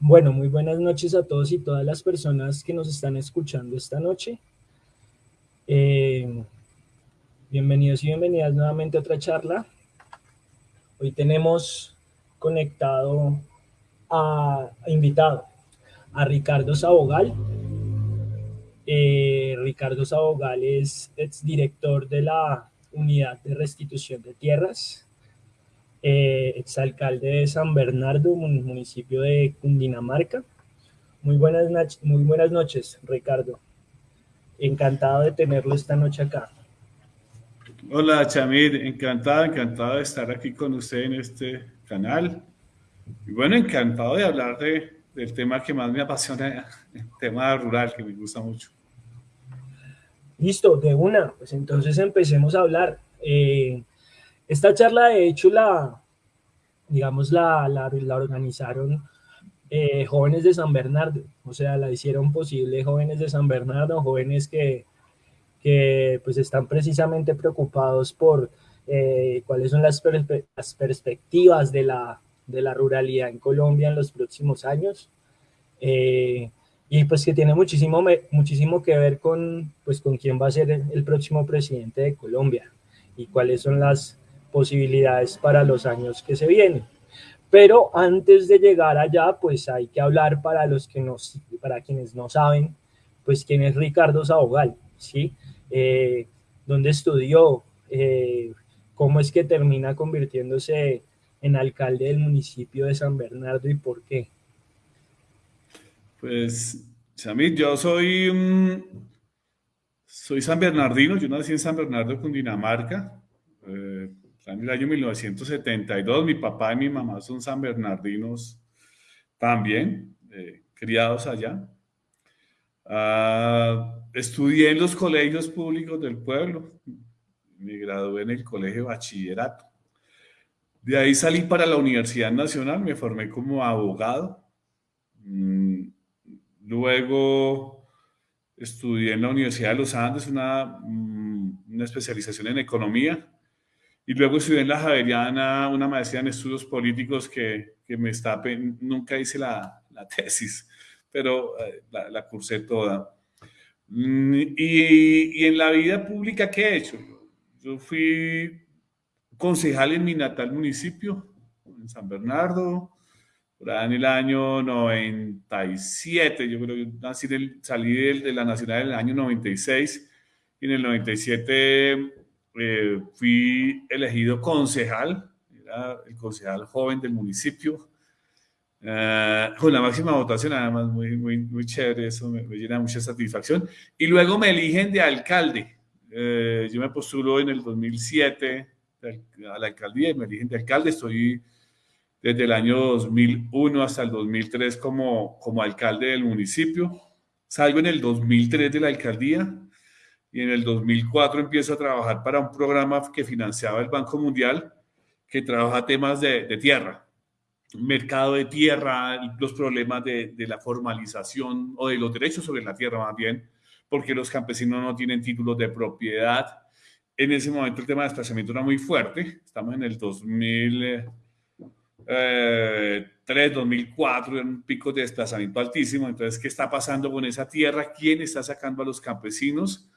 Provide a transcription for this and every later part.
Bueno, muy buenas noches a todos y todas las personas que nos están escuchando esta noche. Eh, bienvenidos y bienvenidas nuevamente a otra charla. Hoy tenemos conectado a, invitado a Ricardo Sabogal. Eh, Ricardo Sabogal es exdirector de la Unidad de Restitución de Tierras eh, exalcalde de San Bernardo, municipio de Cundinamarca. Muy buenas, muy buenas noches, Ricardo. Encantado de tenerlo esta noche acá. Hola, Chamir. Encantado, encantado de estar aquí con usted en este canal. Y bueno, encantado de hablar de, del tema que más me apasiona, el tema rural, que me gusta mucho. Listo, de una. Pues entonces empecemos a hablar. Eh, esta charla, de hecho, la, digamos, la, la, organizaron eh, jóvenes de San Bernardo, o sea, la hicieron posible jóvenes de San Bernardo, jóvenes que, que pues están precisamente preocupados por eh, cuáles son las, perspectivas de la, de la, ruralidad en Colombia en los próximos años. Eh, y pues que tiene muchísimo, muchísimo que ver con, pues, con quién va a ser el próximo presidente de Colombia y cuáles son las, posibilidades para los años que se vienen. Pero antes de llegar allá, pues hay que hablar para los que nos, para quienes no saben, pues quién es Ricardo Sabogal, ¿sí? Eh, ¿Dónde estudió? Eh, ¿Cómo es que termina convirtiéndose en alcalde del municipio de San Bernardo y por qué? Pues, Samit, yo soy, soy San Bernardino, yo nací en San Bernardo, Cundinamarca. Eh, en el año 1972. Mi papá y mi mamá son san bernardinos también, eh, criados allá. Ah, estudié en los colegios públicos del pueblo. Me gradué en el colegio bachillerato. De ahí salí para la Universidad Nacional, me formé como abogado. Mm, luego estudié en la Universidad de los Andes una, mm, una especialización en economía y luego estudié en la Javeriana una maestría en estudios políticos que, que me está, nunca hice la, la tesis, pero eh, la, la, cursé toda. Mm, y, y, en la vida pública, ¿qué he hecho? Yo fui concejal en mi natal municipio, en San Bernardo, en el año 97, yo creo que salí de la Nacional en el año 96, y en el 97 eh, fui elegido concejal, era el concejal joven del municipio, eh, con la máxima votación, además muy, muy, muy chévere, eso me, llena mucha satisfacción. Y luego me eligen de alcalde. Eh, yo me postulo en el 2007 a la alcaldía y me eligen de alcalde. Estoy desde el año 2001 hasta el 2003 como, como alcalde del municipio. Salgo en el 2003 de la alcaldía y en el 2004 empiezo a trabajar para un programa que financiaba el Banco Mundial que trabaja temas de, de tierra, mercado de tierra, los problemas de, de, la formalización o de los derechos sobre la tierra más bien, porque los campesinos no tienen títulos de propiedad. En ese momento el tema de desplazamiento era muy fuerte, estamos en el 2003, 2004, eh, en un pico de desplazamiento altísimo, entonces, ¿qué está pasando con esa tierra? ¿Quién está sacando a los campesinos?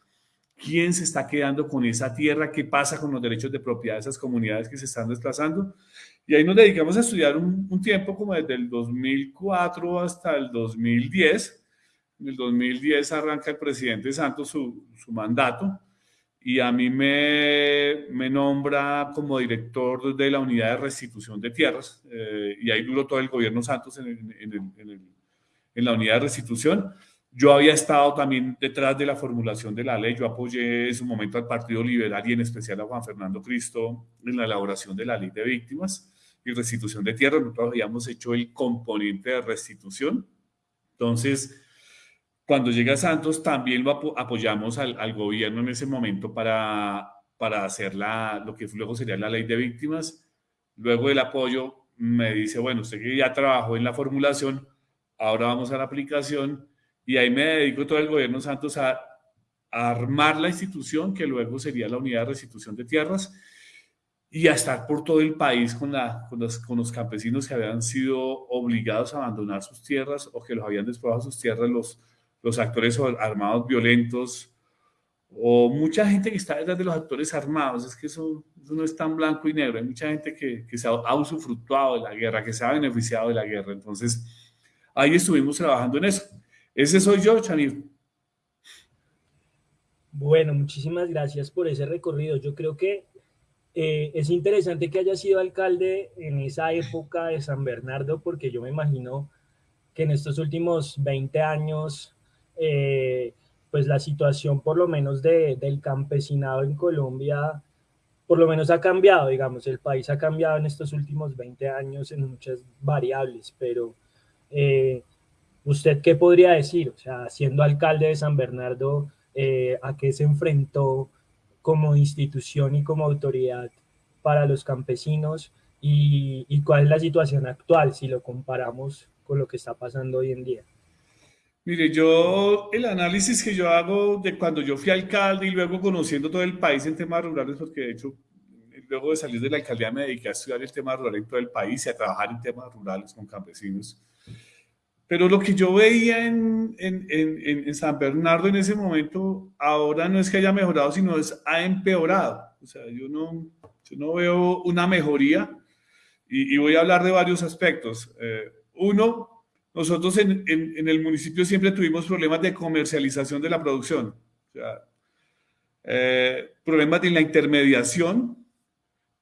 Quién se está quedando con esa tierra, qué pasa con los derechos de propiedad de esas comunidades que se están desplazando. Y ahí nos dedicamos a estudiar un, tiempo como desde el 2004 hasta el 2010. En el 2010 arranca el presidente Santos su, su mandato y a mí me, me, nombra como director de la unidad de restitución de tierras eh, y ahí duró todo el gobierno Santos en, en, en, en la unidad de restitución. Yo había estado también detrás de la formulación de la ley, yo apoyé en su momento al Partido Liberal y en especial a Juan Fernando Cristo en la elaboración de la ley de víctimas y restitución de tierra. Nosotros habíamos hecho el componente de restitución. Entonces, cuando llega Santos, también lo apoyamos al, gobierno en ese momento para, para hacer la, lo que luego sería la ley de víctimas. Luego el apoyo me dice, bueno, usted ya trabajó en la formulación, ahora vamos a la aplicación y ahí me dedico todo el gobierno Santos a, armar la institución que luego sería la unidad de restitución de tierras. y a estar por todo el país con, la, con, los, con, los, campesinos que habían sido obligados a abandonar sus tierras o que los habían desprobado sus tierras los, los actores armados violentos o mucha gente que está detrás de los actores armados. Es que eso, eso no es tan blanco y negro. Hay mucha gente que, que se ha usufructuado de la guerra, que se ha beneficiado de la guerra. Entonces, ahí estuvimos trabajando en eso. Ese soy yo, Chanir. Bueno, muchísimas gracias por ese recorrido. Yo creo que eh, es interesante que haya sido alcalde en esa época de San Bernardo, porque yo me imagino que en estos últimos 20 años, eh, pues la situación por lo menos de, del campesinado en Colombia, por lo menos ha cambiado, digamos, el país ha cambiado en estos últimos 20 años en muchas variables, pero eh, ¿usted qué podría decir? O sea, siendo alcalde de San Bernardo, ¿a qué se enfrentó? como institución y como autoridad para los campesinos y, cuál es la situación actual si lo comparamos con lo que está pasando hoy en día. Mire, yo el análisis que yo hago de cuando yo fui alcalde y luego conociendo todo el país en temas rurales, porque de hecho luego de salir de la alcaldía me dediqué a estudiar el tema rural en todo el país y a trabajar en temas rurales con campesinos. Pero lo que yo veía en, en, en, San Bernardo en ese momento, ahora no es que haya mejorado, sino es ha empeorado. O sea, yo no, yo no veo una mejoría y, voy a hablar de varios aspectos. Eh, uno, nosotros en, el municipio siempre tuvimos problemas de comercialización de la producción. O sea, eh, problemas de la intermediación,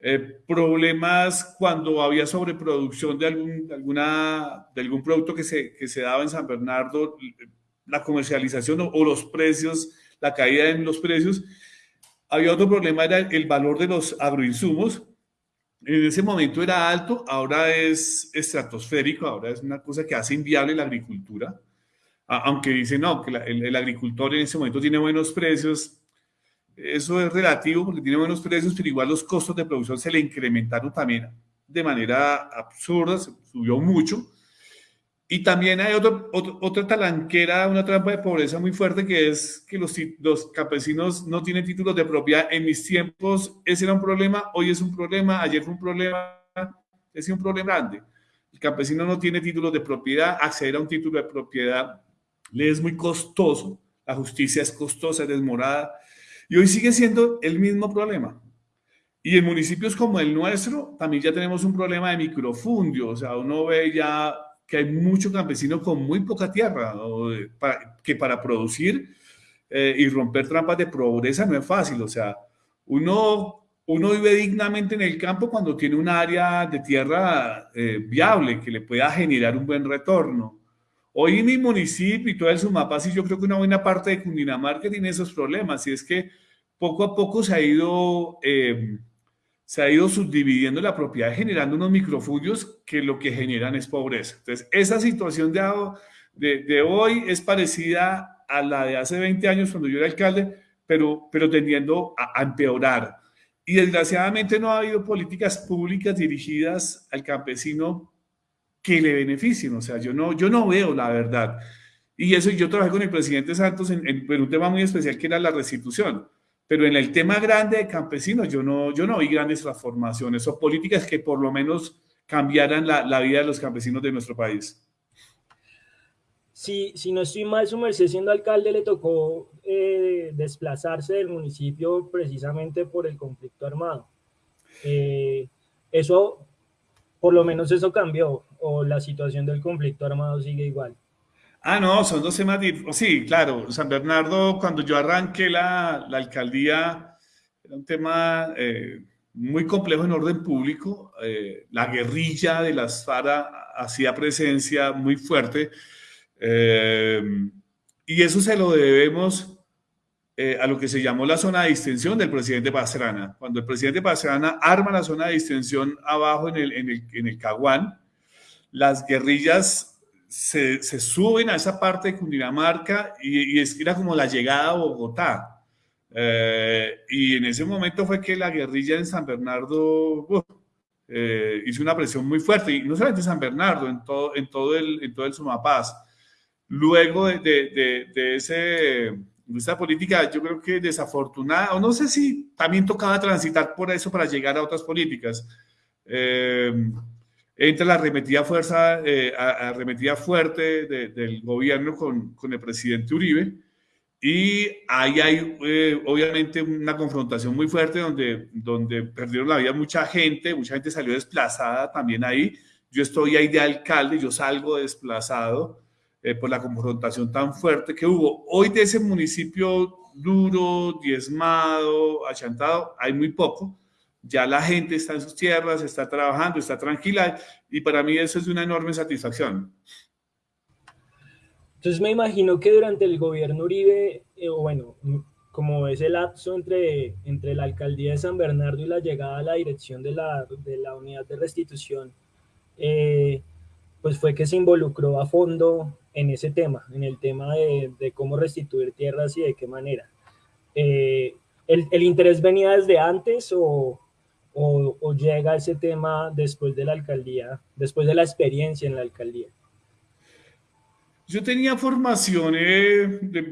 eh, problemas cuando había sobreproducción de algún, alguna, de algún producto que se, que se daba en San Bernardo, la comercialización o, los precios, la caída en los precios. Había otro problema, era el valor de los agroinsumos. En ese momento era alto, ahora es estratosférico, ahora es una cosa que hace inviable la agricultura. Aunque dicen, no, que el, el agricultor en ese momento tiene buenos precios, eso es relativo porque tiene buenos precios, pero igual los costos de producción se le incrementaron también de manera absurda, se subió mucho. Y también hay otro, otra talanquera, una trampa de pobreza muy fuerte, que es que los, los campesinos no tienen títulos de propiedad. En mis tiempos ese era un problema, hoy es un problema, ayer fue un problema, es un problema grande. El campesino no tiene títulos de propiedad, acceder a un título de propiedad le es muy costoso, la justicia es costosa, es desmorada, y hoy sigue siendo el mismo problema. Y en municipios como el nuestro también ya tenemos un problema de microfundio, o sea, uno ve ya que hay mucho campesino con muy poca tierra, que para producir eh, y romper trampas de pobreza no es fácil, o sea, uno, uno vive dignamente en el campo cuando tiene un área de tierra eh, viable que le pueda generar un buen retorno. Hoy mi municipio y todo el Sumapaz, y yo creo que una buena parte de Cundinamarca tiene esos problemas, y es que poco a poco se ha ido, eh, se ha ido subdividiendo la propiedad, generando unos microfugios que lo que generan es pobreza. Entonces, esa situación de, de, hoy es parecida a la de hace 20 años cuando yo era alcalde, pero, pero tendiendo a, a empeorar. Y desgraciadamente no ha habido políticas públicas dirigidas al campesino que le beneficien. O sea, yo no, yo no veo la verdad. Y eso yo trabajé con el presidente Santos en, un tema muy especial que era la restitución. Pero en el tema grande de campesinos yo no, yo no vi grandes transformaciones o políticas que por lo menos cambiaran la, la vida de los campesinos de nuestro país. Si, si no estoy mal, su merced siendo alcalde le tocó eh, desplazarse del municipio precisamente por el conflicto armado. Eh, eso, por lo menos eso cambió o la situación del conflicto armado sigue igual? Ah, no, son dos temas Sí, claro, San Bernardo, cuando yo arranqué la, la alcaldía, era un tema eh, muy complejo en orden público. Eh, la guerrilla de las FARA hacía presencia muy fuerte. Eh, y eso se lo debemos a lo que se llamó la zona de distensión del presidente Pastrana. Cuando el presidente Pastrana arma la zona de distensión abajo en el, en el, en el Caguán, las guerrillas se, suben a esa parte de Cundinamarca y, es, era como la llegada a Bogotá. Eh, y en ese momento fue que la guerrilla en San Bernardo eh, hizo una presión muy fuerte, y no solamente en San Bernardo, en todo, en todo, el, en todo el Sumapaz. Luego de, de, ese, Esta política yo creo que desafortunada, o no sé si también tocaba transitar por eso para llegar a otras políticas. Eh, la arremetida, fuerza, eh, arremetida fuerte del gobierno con, con, el presidente Uribe y ahí hay eh, obviamente una confrontación muy fuerte donde, donde perdieron la vida mucha gente, mucha gente salió desplazada también ahí. Yo estoy ahí de alcalde, yo salgo desplazado eh, por la confrontación tan fuerte que hubo. Hoy de ese municipio duro, diezmado, achantado, hay muy poco ya la gente está en sus tierras, está trabajando, está tranquila y para mí eso es una enorme satisfacción. Entonces me imagino que durante el gobierno Uribe, eh, bueno, como es el lapso entre, entre la alcaldía de San Bernardo y la llegada a la dirección de la, de la unidad de restitución, eh, pues fue que se involucró a fondo en ese tema, en el tema de, de cómo restituir tierras y de qué manera. Eh, el, ¿El interés venía desde antes o, o, llega ese tema después de la alcaldía, después de la experiencia en la alcaldía? Yo tenía formación,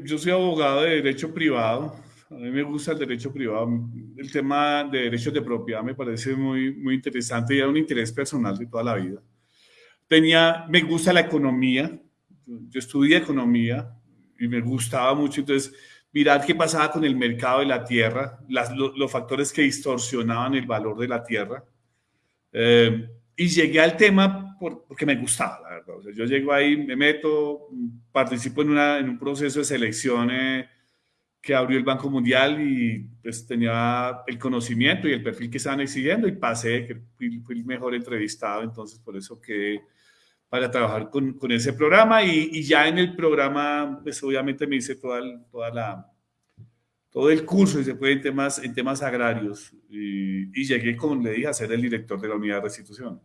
yo soy abogado de derecho privado, a mí me gusta el derecho privado, el tema de derechos de propiedad me parece muy, muy interesante y era un interés personal de toda la vida. Tenía, me gusta la economía, yo estudié economía y me gustaba mucho, entonces mirar qué pasaba con el mercado de la tierra, los, factores que distorsionaban el valor de la tierra. Eh, y llegué al tema porque me gustaba, la verdad. yo llego ahí, me meto, participo en, una, en un proceso de selección eh, que abrió el Banco Mundial y pues tenía el conocimiento y el perfil que estaban exigiendo y pasé, fui, fui el mejor entrevistado, entonces por eso que para trabajar con, con ese programa y, y, ya en el programa, pues obviamente me hice toda, toda la, todo el curso y se fue en temas, en temas agrarios y, y, llegué, como le dije, a ser el director de la unidad de restitución.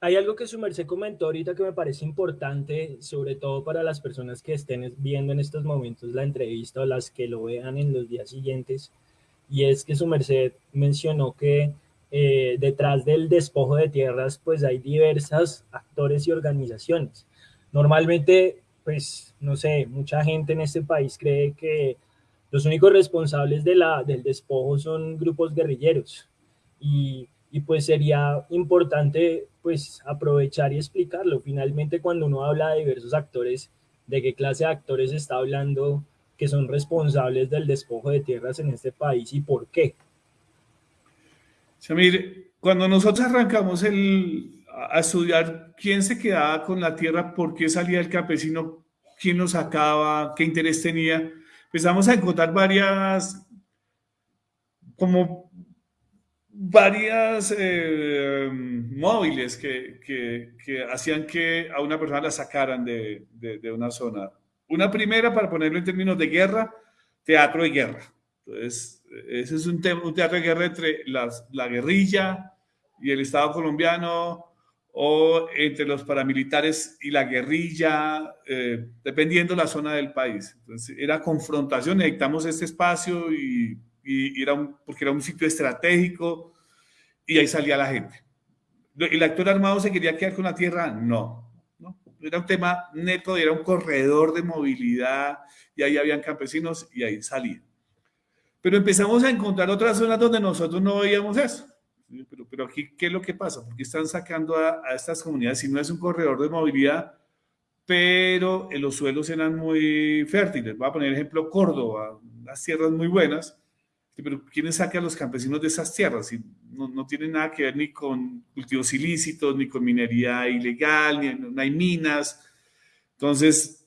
Hay algo que su merced comentó ahorita que me parece importante, sobre todo para las personas que estén viendo en estos momentos la entrevista o las que lo vean en los días siguientes, y es que su merced mencionó que eh, detrás del despojo de tierras, pues hay diversas actores y organizaciones. Normalmente, pues, no sé, mucha gente en este país cree que los únicos responsables de del despojo son grupos guerrilleros. Y, y pues sería importante, pues, aprovechar y explicarlo. Finalmente, cuando uno habla de diversos actores, ¿de qué clase de actores está hablando que son responsables del despojo de tierras en este país y por qué? Samir, cuando nosotros arrancamos el, a estudiar quién se quedaba con la tierra, por qué salía el campesino, quién lo sacaba, qué interés tenía, empezamos a encontrar varias, como varias eh, móviles que, que, que, hacían que a una persona la sacaran de, de, de, una zona. Una primera, para ponerlo en términos de guerra, teatro de guerra. Entonces, ese es un, un teatro de guerra entre la guerrilla y el Estado colombiano o entre los paramilitares y la guerrilla, eh, dependiendo la zona del país. Entonces, era confrontación, necesitamos este espacio y, y, era porque era un sitio estratégico y ahí salía la gente. ¿El actor armado se quería quedar con la tierra? No, no. Era un tema neto, era un corredor de movilidad y ahí habían campesinos y ahí salían. Pero empezamos a encontrar otras zonas donde nosotros no veíamos eso. Pero, pero aquí, ¿qué es lo que pasa? Porque están sacando a, a estas comunidades, si no es un corredor de movilidad, pero en los suelos eran muy fértiles. Voy a poner ejemplo Córdoba, las tierras muy buenas, pero ¿quién saca a los campesinos de esas tierras? Si no, no tienen nada que ver ni con cultivos ilícitos, ni con minería ilegal, ni no hay minas. Entonces,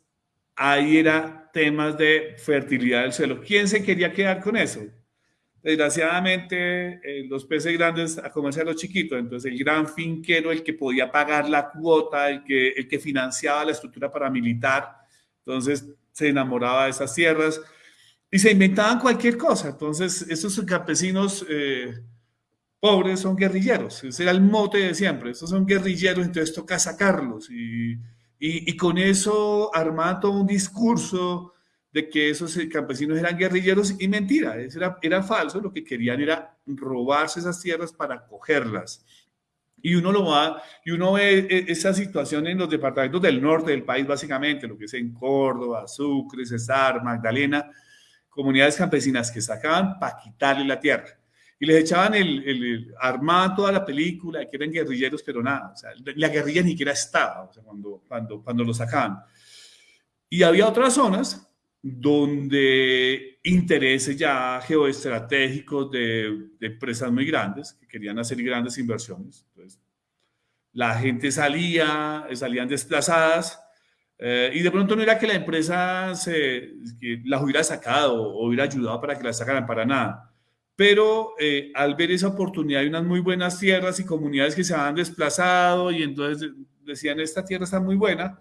ahí era temas de fertilidad del suelo. ¿Quién se quería quedar con eso? Desgraciadamente, eh, los peces grandes a comerse a los chiquitos, entonces el gran finquero, el que podía pagar la cuota, el que, el que financiaba la estructura paramilitar, entonces se enamoraba de esas tierras y se inventaban cualquier cosa. Entonces, esos campesinos eh, pobres son guerrilleros, ese era el mote de siempre, estos son guerrilleros, entonces toca sacarlos y y, con eso armaba todo un discurso de que esos campesinos eran guerrilleros y mentira, era, era falso, lo que querían era robarse esas tierras para cogerlas. Y uno lo va, y uno ve e, esa situación en los departamentos del norte del país, básicamente, lo que es en Córdoba, Sucre, Cesar, Magdalena, comunidades campesinas que sacaban para quitarle la tierra. Y les echaban el, el, armaban toda la película, que eran guerrilleros, pero nada, o sea, la guerrilla ni siquiera estaba, o sea, cuando, cuando, cuando lo sacaban. Y había otras zonas donde intereses ya geoestratégicos de, de, empresas muy grandes que querían hacer grandes inversiones. Entonces, la gente salía, salían desplazadas eh, y de pronto no era que la empresa se, que las hubiera sacado o hubiera ayudado para que las sacaran para nada. Pero eh, al ver esa oportunidad hay unas muy buenas tierras y comunidades que se habían desplazado y entonces decían, esta tierra está muy buena,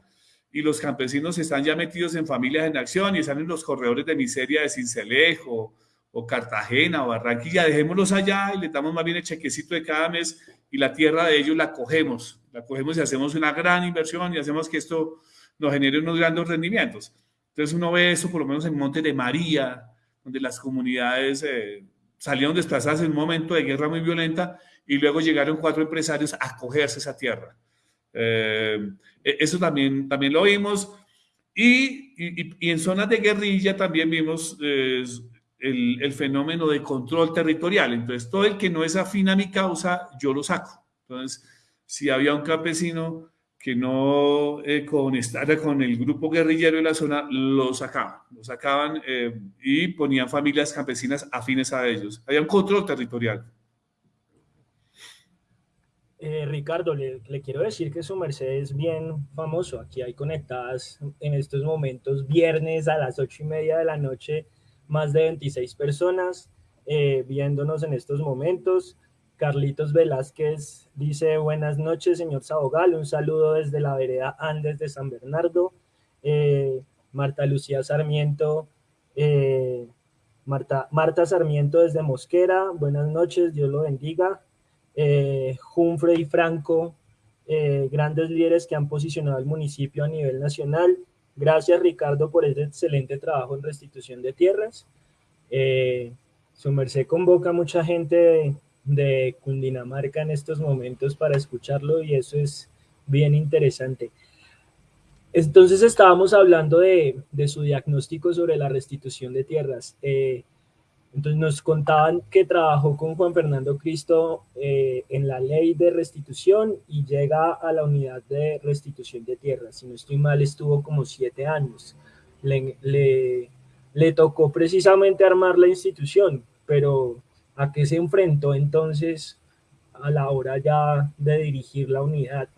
y los campesinos están ya metidos en familias en acción y están en los corredores de miseria de Cincelejo o Cartagena o Barranquilla, dejémoslos allá y le damos más bien el chequecito de cada mes y la tierra de ellos la cogemos, la cogemos y hacemos una gran inversión y hacemos que esto nos genere unos grandes rendimientos. Entonces uno ve eso por lo menos en Monte de María, donde las comunidades eh, salieron desplazadas en un momento de guerra muy violenta y luego llegaron cuatro empresarios a cogerse esa tierra. Eh, e, eso también, también lo vimos. Y, en zonas de guerrilla también vimos el, el, fenómeno de control territorial. Entonces, todo el que no es afín a mi causa, yo lo saco. Entonces, si había un campesino que no eh, conectara con el grupo guerrillero de la zona, lo sacaban. Lo sacaban eh, y ponían familias campesinas afines a ellos. Había un control territorial. Eh, Ricardo, le, quiero decir que su merced es bien famoso. Aquí hay conectadas en estos momentos, viernes a las ocho y media de la noche, más de 26 personas eh, viéndonos en estos momentos. Carlitos Velázquez dice, buenas noches, señor Sabogal, un saludo desde la vereda Andes de San Bernardo. Eh, Marta Lucía Sarmiento, Marta, Marta Sarmiento desde Mosquera, buenas noches, Dios lo bendiga eh, Humphrey Franco, eh, grandes líderes que han posicionado al municipio a nivel nacional. Gracias Ricardo por ese excelente trabajo en restitución de tierras. Eh, su merced convoca a mucha gente de, Cundinamarca en estos momentos para escucharlo y eso es bien interesante. Entonces estábamos hablando de, de su diagnóstico sobre la restitución de tierras. Eh, entonces nos contaban que trabajó con Juan Fernando Cristo eh, en la ley de restitución y llega a la unidad de restitución de tierras. Si no estoy mal, estuvo como siete años. Le, le, le tocó precisamente armar la institución, pero ¿a qué se enfrentó entonces a la hora ya de dirigir la unidad?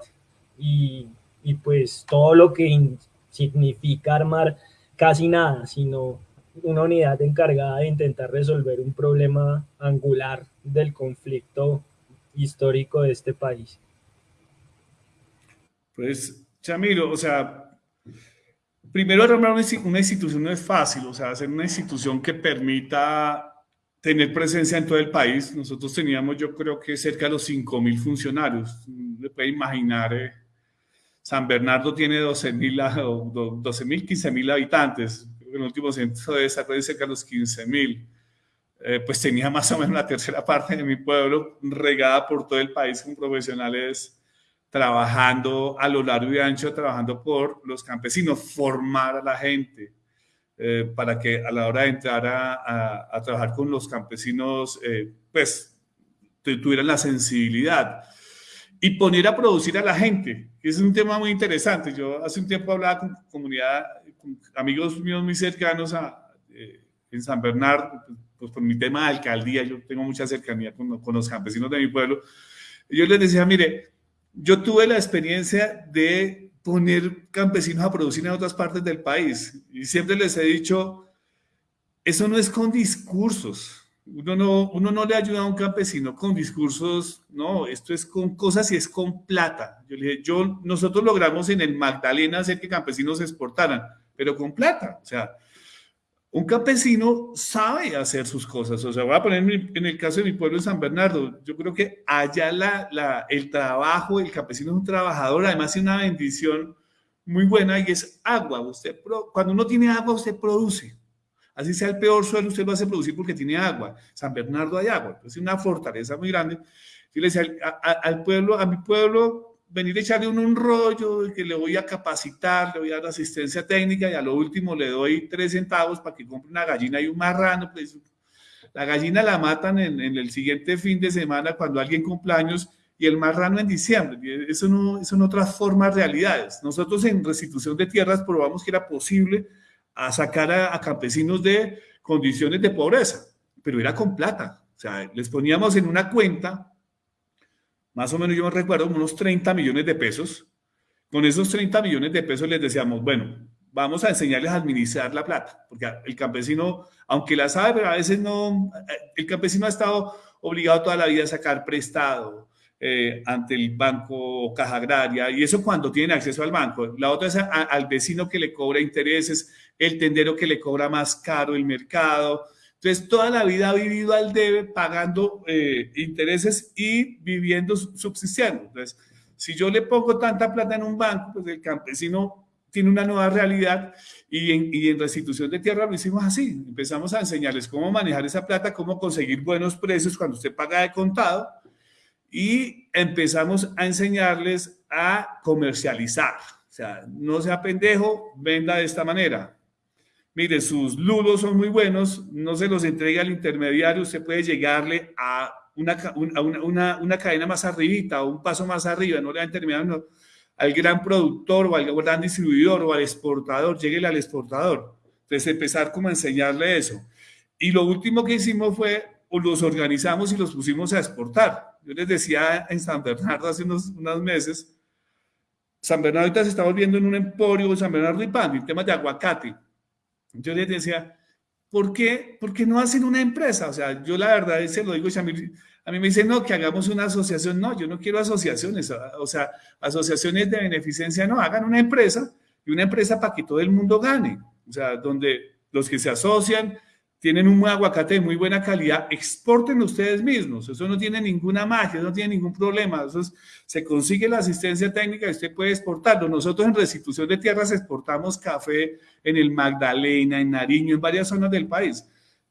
Y, y pues todo lo que significa armar casi nada, sino una unidad encargada de intentar resolver un problema angular del conflicto histórico de este país. Pues, Chamiro, o sea, primero armar una institución no es fácil, o sea, hacer una institución que permita tener presencia en todo el país. Nosotros teníamos, yo creo que cerca de los 5 mil funcionarios. Le puede imaginar, eh, San Bernardo tiene 12 mil, 12 mil, 15 mil habitantes el último censo de desarrollo cerca de los 15 mil. Eh, pues tenía más o menos la tercera parte de mi pueblo regada por todo el país con profesionales trabajando a lo largo y ancho, trabajando por los campesinos, formar a la gente eh, para que a la hora de entrar a, a, trabajar con los campesinos, eh, pues tuvieran la sensibilidad y poner a producir a la gente, que es un tema muy interesante. Yo hace un tiempo hablaba con comunidad amigos míos muy cercanos a, eh, en San Bernardo, pues por mi tema de alcaldía, yo tengo mucha cercanía con, con, los campesinos de mi pueblo. Yo les decía, mire, yo tuve la experiencia de poner campesinos a producir en otras partes del país y siempre les he dicho, eso no es con discursos. Uno no, uno no le ayuda a un campesino con discursos, no, esto es con cosas y es con plata. Yo le dije, yo, nosotros logramos en el Magdalena hacer que campesinos exportaran pero con plata. O sea, un campesino sabe hacer sus cosas. O sea, voy a poner en el caso de mi pueblo de San Bernardo. Yo creo que allá la, la, el trabajo, el campesino es un trabajador, además es una bendición muy buena y es agua. Usted, cuando uno tiene agua, usted produce. Así sea el peor suelo, usted lo hace producir porque tiene agua. San Bernardo hay agua. Es una fortaleza muy grande. Yo le decía al pueblo, a mi pueblo, venir a echarle un, un rollo que le voy a capacitar, le voy a dar asistencia técnica y a lo último le doy tres centavos para que compre una gallina y un marrano. Pues, la gallina la matan en, en el siguiente fin de semana cuando alguien cumpleaños y el marrano en diciembre. Eso no, eso no transforma realidades. Nosotros en restitución de tierras probamos que era posible a sacar a, campesinos de condiciones de pobreza, pero era con plata. O sea, les poníamos en una cuenta, más o menos yo me recuerdo, unos 30 millones de pesos. Con esos 30 millones de pesos les decíamos, bueno, vamos a enseñarles a administrar la plata, porque el campesino, aunque la sabe, pero a veces no, el campesino ha estado obligado toda la vida a sacar prestado, eh, ante el banco caja agraria, y eso cuando tienen acceso al banco. La otra es al vecino que le cobra intereses, el tendero que le cobra más caro el mercado. Entonces, toda la vida ha vivido al debe, pagando eh, intereses y viviendo, subsistiendo. Entonces, si yo le pongo tanta plata en un banco, pues el campesino tiene una nueva realidad y en, y en, restitución de tierra lo hicimos así. Empezamos a enseñarles cómo manejar esa plata, cómo conseguir buenos precios cuando usted paga de contado y empezamos a enseñarles a comercializar. O sea, no sea pendejo, venda de esta manera. Mire, sus lulos son muy buenos, no se los entregue al intermediario, usted puede llegarle a una, una, una, cadena más arribita o un paso más arriba, no le va a al gran productor o al gran distribuidor o al exportador, lleguele al exportador. Entonces empezar como a enseñarle eso. Y lo último que hicimos fue, los organizamos y los pusimos a exportar. Yo les decía en San Bernardo hace unos, meses, San Bernardo ahorita se está volviendo en un emporio, San Bernardo y Pan, en temas de aguacate. Yo les decía, ¿por qué, ¿por qué no hacen una empresa? O sea, yo la verdad se lo digo, a mí, a mí me dicen, no, que hagamos una asociación. No, yo no quiero asociaciones, o sea, asociaciones de beneficencia, no, hagan una empresa y una empresa para que todo el mundo gane. O sea, donde los que se asocian tienen un aguacate de muy buena calidad, exporten ustedes mismos. Eso no tiene ninguna magia, no tiene ningún problema. Eso se consigue la asistencia técnica y usted puede exportarlo. Nosotros en restitución de tierras exportamos café en el Magdalena, en Nariño, en varias zonas del país.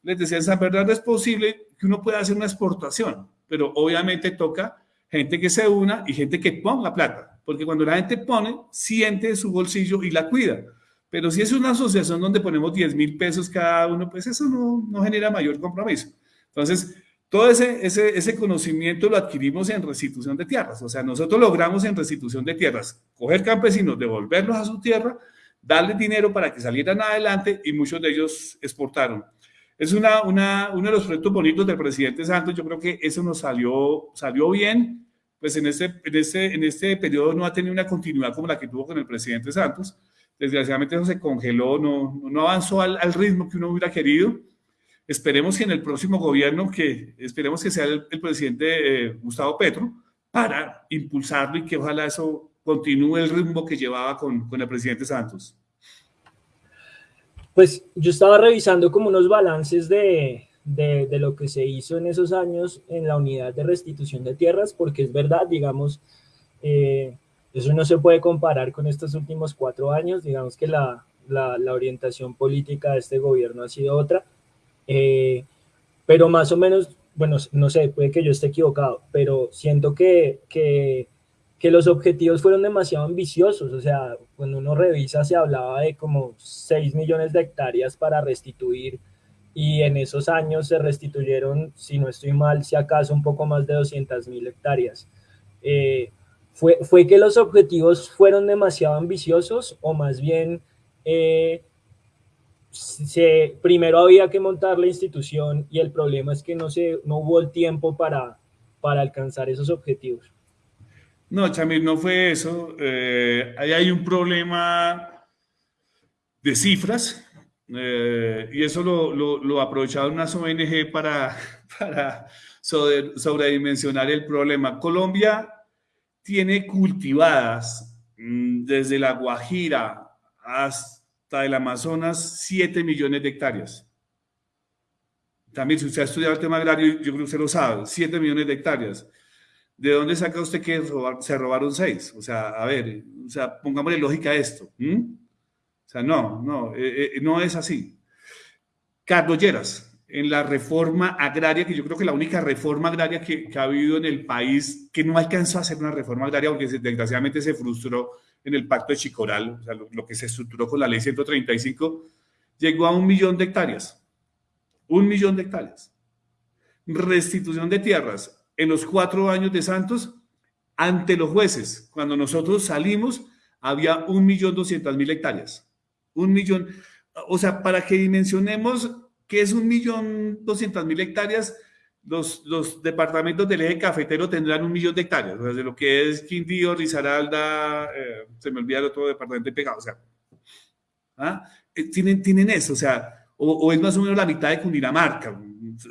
Les decía, en San Bernardo es posible que uno pueda hacer una exportación, pero obviamente toca gente que se una y gente que ponga plata, porque cuando la gente pone, siente su bolsillo y la cuida. Pero si es una asociación donde ponemos 10 mil pesos cada uno, pues eso no, no, genera mayor compromiso. Entonces, todo ese, ese, ese conocimiento lo adquirimos en restitución de tierras. O sea, nosotros logramos en restitución de tierras coger campesinos, devolverlos a su tierra, darles dinero para que salieran adelante y muchos de ellos exportaron. Es una, una, uno de los proyectos bonitos del presidente Santos. Yo creo que eso nos salió, salió bien. Pues en este, en, este, en este periodo no ha tenido una continuidad como la que tuvo con el presidente Santos Desgraciadamente eso se congeló, no, no avanzó al, al, ritmo que uno hubiera querido. Esperemos que en el próximo gobierno, que esperemos que sea el, presidente eh, Gustavo Petro, para impulsarlo y que ojalá eso continúe el ritmo que llevaba con, con el presidente Santos. Pues yo estaba revisando como unos balances de, de, de, lo que se hizo en esos años en la unidad de restitución de tierras, porque es verdad, digamos, eh, eso no se puede comparar con estos últimos cuatro años, digamos que la, la, orientación política de este gobierno ha sido otra, eh, pero más o menos, bueno, no sé, puede que yo esté equivocado, pero siento que, que, los objetivos fueron demasiado ambiciosos, o sea, cuando uno revisa se hablaba de como 6 millones de hectáreas para restituir y en esos años se restituyeron, si no estoy mal, si acaso un poco más de 200 mil hectáreas. Eh, ¿Fue, ¿Fue que los objetivos fueron demasiado ambiciosos o más bien eh, primero había que montar la institución y el problema es que no, se, no hubo el tiempo para, para alcanzar esos objetivos? No, Chamir, no fue eso. Eh, ahí hay un problema de cifras eh, y eso lo, lo, lo aprovecharon unas ONG para, para sobredimensionar el problema. Colombia tiene cultivadas mm, desde la Guajira hasta el Amazonas 7 millones de hectáreas. También, si usted ha estudiado el tema agrario, yo creo que usted lo sabe, 7 millones de hectáreas. ¿De dónde saca usted que se robaron 6? O sea, a ver, o sea, pongámosle lógica esto. O sea, no, no, eh, eh, no es así. Carlos Lleras, en la reforma agraria, que yo creo que la única reforma agraria que, ha habido en el país, que no alcanzó a hacer una reforma agraria porque desgraciadamente se frustró en el pacto de Chicoral, o sea, lo, que se estructuró con la ley 135, llegó a un millón de hectáreas. Un millón de hectáreas. Restitución de tierras en los cuatro años de Santos ante los jueces. Cuando nosotros salimos, había un millón doscientas mil hectáreas. Un millón. O sea, para que dimensionemos que es un millón doscientas mil hectáreas, los, los, departamentos del eje cafetero tendrán un millón de hectáreas, o sea, de lo que es Quindío, Risaralda, eh, se me olvida el otro departamento pegado, o sea, ¿ah? Eh, tienen, tienen eso, o sea, o, es más o menos la mitad de Cundinamarca,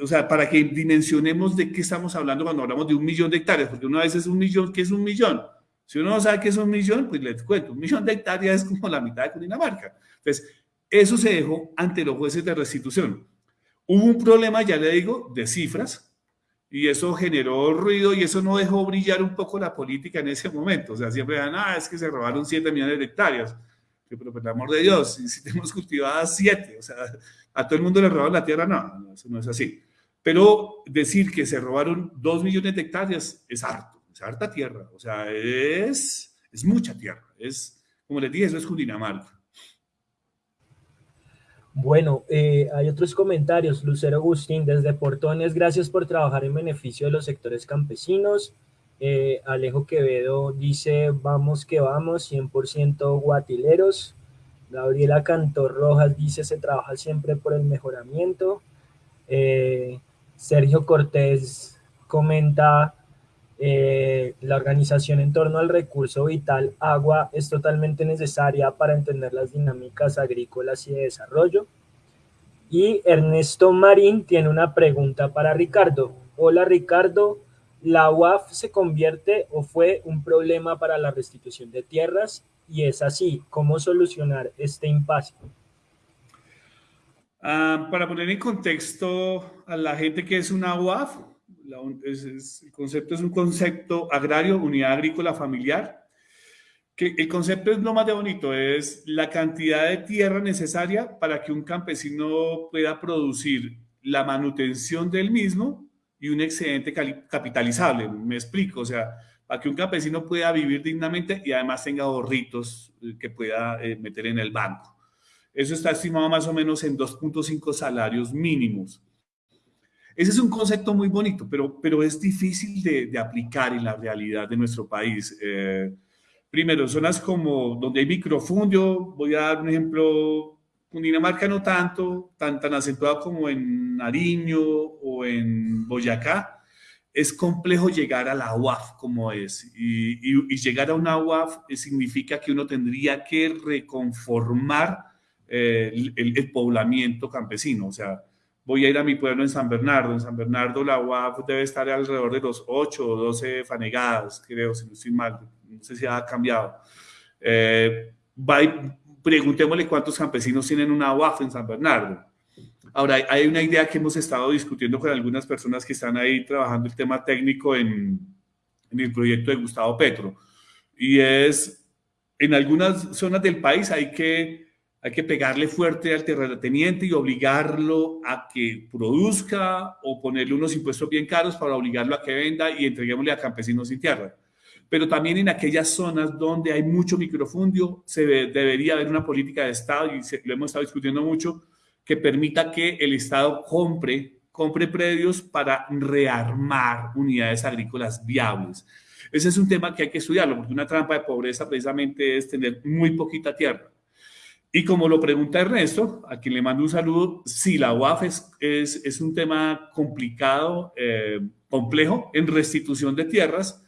o sea, para que dimensionemos de qué estamos hablando cuando hablamos de un millón de hectáreas, porque una vez es un millón, ¿qué es un millón? Si uno no sabe qué es un millón, pues les cuento, un millón de hectáreas es como la mitad de Cundinamarca. Entonces, eso se dejó ante los jueces de restitución. Hubo un problema, ya le digo, de cifras, y eso generó ruido y eso no dejó brillar un poco la política en ese momento. O sea, siempre decían, ah, es que se robaron 7 millones de hectáreas. Pero por el amor de Dios, si, tenemos cultivadas 7, o sea, a todo el mundo le robaron la tierra, no, eso no es así. Pero decir que se robaron 2 millones de hectáreas es harto, es harta tierra, o sea, es, es mucha tierra. Es, como les dije, eso es Cundinamarca. Bueno, eh, hay otros comentarios. Lucero Agustín, desde Portones, gracias por trabajar en beneficio de los sectores campesinos. Eh, Alejo Quevedo dice, vamos que vamos, 100% guatileros. Gabriela Cantor Rojas dice, se trabaja siempre por el mejoramiento. Eh, Sergio Cortés comenta, eh, la organización en torno al recurso vital agua es totalmente necesaria para entender las dinámicas agrícolas y de desarrollo. Y Ernesto Marín tiene una pregunta para Ricardo. Hola Ricardo, ¿la UAF se convierte o fue un problema para la restitución de tierras? Y es así, ¿cómo solucionar este impasse? Ah, para poner en contexto a la gente que es una UAF, el concepto es un concepto agrario, unidad agrícola familiar, que el concepto es lo más de bonito, es la cantidad de tierra necesaria para que un campesino pueda producir la manutención del mismo y un excedente capitalizable. Me explico, o sea, para que un campesino pueda vivir dignamente y además tenga ahorritos eh, que pueda eh, meter en el banco. Eso está estimado más o menos en 2.5 salarios mínimos. Ese es un concepto muy bonito, pero, pero es difícil de, aplicar en la realidad de nuestro país. Eh, primero, zonas como donde hay microfundio, voy a dar un ejemplo, Cundinamarca no tanto, tan, tan acentuado como en Nariño o en Boyacá, es complejo llegar a la UAF como es. Y, llegar a una UAF significa que uno tendría que reconformar eh, el, el, poblamiento campesino. O sea, voy a ir a mi pueblo en San Bernardo. En San Bernardo la UAF debe estar alrededor de los 8 o 12 fanegadas, creo, si no estoy mal. No sé si ha cambiado. Eh, preguntémosle cuántos campesinos tienen una UAF en San Bernardo. Ahora, hay una idea que hemos estado discutiendo con algunas personas que están ahí trabajando el tema técnico en, en el proyecto de Gustavo Petro. Y es, en algunas zonas del país hay que hay que pegarle fuerte al terrateniente y obligarlo a que produzca o ponerle unos impuestos bien caros para obligarlo a que venda y entreguémosle a campesinos sin tierra. Pero también en aquellas zonas donde hay mucho microfundio, se debería haber una política de Estado, y lo hemos estado discutiendo mucho, que permita que el Estado compre, compre predios para rearmar unidades agrícolas viables. Ese es un tema que hay que estudiarlo, porque una trampa de pobreza precisamente es tener muy poquita tierra. Y como lo pregunta Ernesto, a quien le mando un saludo, sí, la UAF es, es, un tema complicado, eh, complejo en restitución de tierras.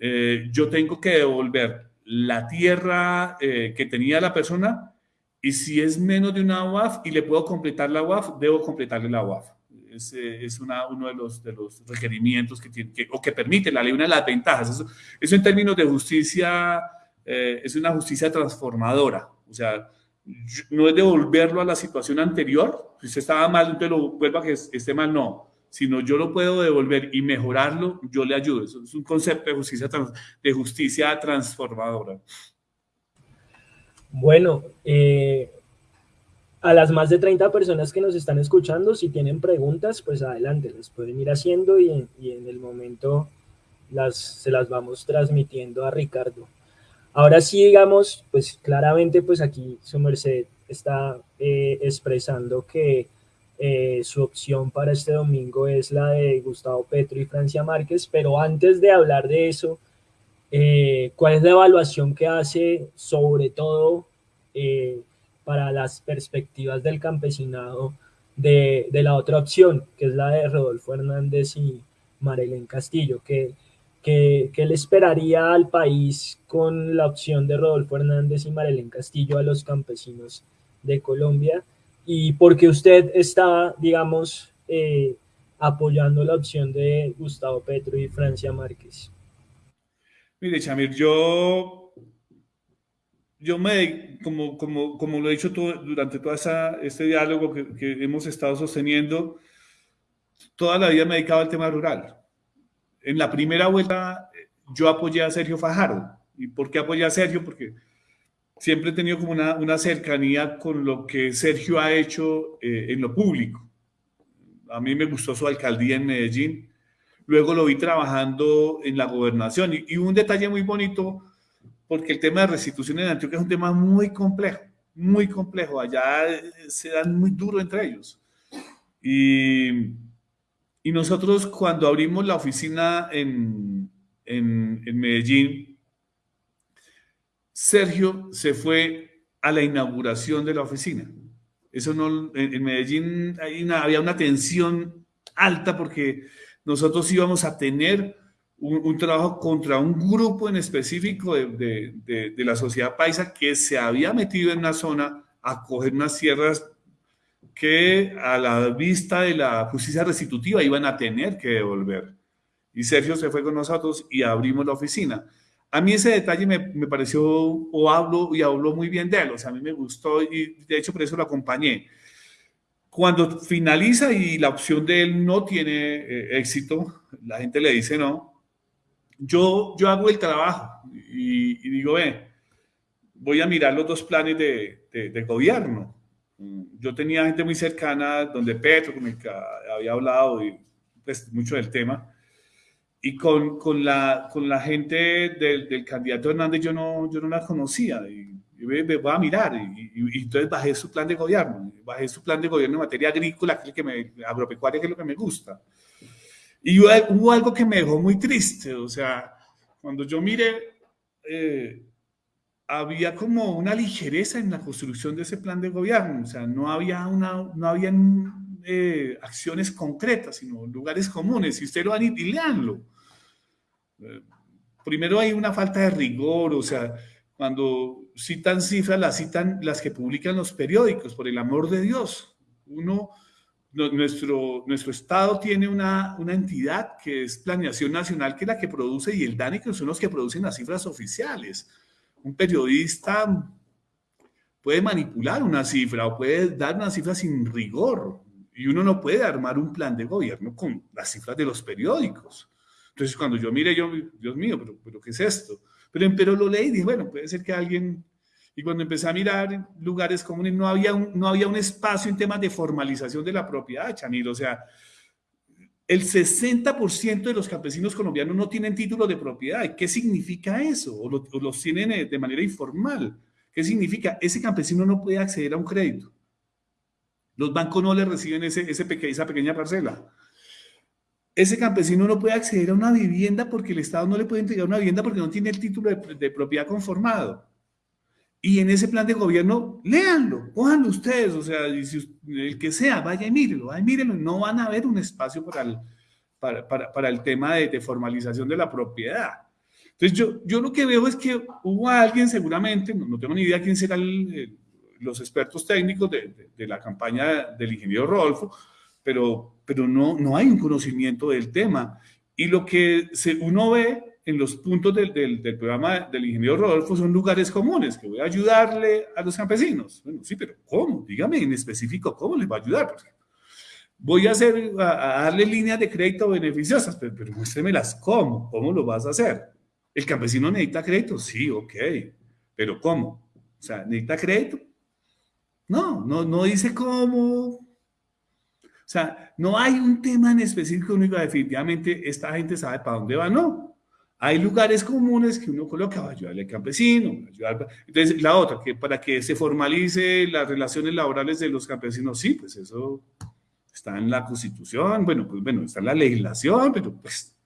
Eh, yo tengo que devolver la tierra eh, que tenía la persona y si es menos de una UAF y le puedo completar la UAF, debo completarle la UAF. Es, es una, uno de los, de los requerimientos que tiene, que, o que permite la ley, una de las ventajas. Eso, eso en términos de justicia es una justicia transformadora. O sea, no es devolverlo a la situación anterior, si usted estaba mal, entonces lo vuelva a que esté mal, no, sino yo lo puedo devolver y mejorarlo, yo le ayudo. Eso es un concepto de justicia, de justicia transformadora. Bueno, eh, a las más de 30 personas que nos están escuchando, si tienen preguntas, pues adelante, las pueden ir haciendo y en, y en el momento las, se las vamos transmitiendo a Ricardo. Ahora sí, digamos, pues claramente, pues aquí su merced está eh, expresando que eh, su opción para este domingo es la de Gustavo Petro y Francia Márquez, pero antes de hablar de eso, eh, ¿cuál es la evaluación que hace sobre todo para las perspectivas del campesinado de, de, la otra opción, que es la de Rodolfo Hernández y Marilén Castillo? que ¿Qué, le esperaría al país con la opción de Rodolfo Hernández y Marilén Castillo a los campesinos de Colombia? ¿Y por qué usted está, digamos, eh, apoyando la opción de Gustavo Petro y Francia Márquez? Mire, Chamir, yo, yo me, como, como, como lo he dicho todo, durante todo este diálogo que, que hemos estado sosteniendo, toda la vida me he dedicado al tema rural en la primera vuelta yo apoyé a Sergio Fajardo. ¿Y por qué apoyé a Sergio? Porque siempre he tenido como una, una cercanía con lo que Sergio ha hecho eh, en lo público. A mí me gustó su alcaldía en Medellín. Luego lo vi trabajando en la gobernación. Y, un detalle muy bonito, porque el tema de restitución en Antioquia es un tema muy complejo, muy complejo. Allá eh, se dan muy duro entre ellos. Y y nosotros cuando abrimos la oficina en, en, Medellín, Sergio se fue a la inauguración de la oficina. Eso no, en, Medellín había una tensión alta porque nosotros íbamos a tener un, trabajo contra un grupo en específico de, de, la sociedad paisa que se había metido en una zona a coger unas sierras que a la vista de la justicia restitutiva iban a tener que devolver. Y Sergio se fue con nosotros y abrimos la oficina. A mí ese detalle me, me, pareció, o hablo, y habló muy bien de él, o sea, a mí me gustó y de hecho por eso lo acompañé. Cuando finaliza y la opción de él no tiene eh, éxito, la gente le dice no, yo, yo hago el trabajo y, digo, ve, voy a mirar los dos planes de, de gobierno yo tenía gente muy cercana, donde Petro, con el que había hablado y, pues, mucho del tema, y con, con, la, con la gente del, del, candidato Hernández yo no, yo no la conocía, y, me, voy a mirar, y, entonces bajé su plan de gobierno, bajé su plan de gobierno en materia agrícola, que es el que me, agropecuaria, que es lo que me gusta. Y hubo algo que me dejó muy triste, o sea, cuando yo miré... Eh, había como una ligereza en la construcción de ese plan de gobierno, o sea, no había una, no habían eh, acciones concretas, sino lugares comunes. Si usted lo van y, y leanlo. Eh, primero hay una falta de rigor, o sea, cuando citan cifras, las citan las que publican los periódicos, por el amor de Dios. Uno, nuestro, nuestro Estado tiene una, una entidad que es Planeación Nacional, que es la que produce, y el DANI, que son los que producen las cifras oficiales un periodista puede manipular una cifra o puede dar una cifra sin rigor y uno no puede armar un plan de gobierno con las cifras de los periódicos. Entonces, cuando yo mire, yo, Dios mío, pero, pero ¿qué es esto? Pero, pero lo leí y dije, bueno, puede ser que alguien... Y cuando empecé a mirar lugares comunes, no había un, no había un espacio en temas de formalización de la propiedad, Chanil. O sea, el 60% de los campesinos colombianos no tienen título de propiedad. ¿Qué significa eso? O, los tienen eh, de manera informal. ¿Qué significa? Ese campesino no puede acceder a un crédito. Los bancos no le reciben ese, esa pequeña parcela. Ese campesino no puede acceder a una vivienda porque el Estado no le puede entregar una vivienda porque no tiene el título de propiedad conformado. Y en ese plan de gobierno, léanlo, cójanlo ustedes, o sea, el que sea, vaya y mírenlo, vaya y no van a haber un espacio para el, para, para, para el tema de, de, formalización de la propiedad. Entonces, yo, yo lo que veo es que hubo alguien seguramente, no, no tengo ni idea quién serán los expertos técnicos de, de, de, la campaña del ingeniero Rodolfo, pero, pero no, no hay un conocimiento del tema. Y lo que se, uno ve en los puntos del, del, programa del ingeniero Rodolfo son lugares comunes, que voy a ayudarle a los campesinos. Bueno, sí, pero ¿cómo? Dígame en específico cómo les va a ayudar. voy a, hacer, a, darle líneas de crédito beneficiosas, pero, pero muéstremelas cómo, cómo lo vas a hacer. ¿El campesino necesita crédito? Sí, ok, pero ¿cómo? O sea, necesita crédito. No, no, no dice cómo. O sea, no hay un tema en específico único, definitivamente esta gente sabe para dónde va, no. Hay lugares comunes que uno coloca, va a ayudarle al campesino. Entonces, la otra, que para que se formalice las relaciones laborales de los campesinos, sí, pues eso está en la constitución, bueno, pues bueno, está en la legislación, pero pues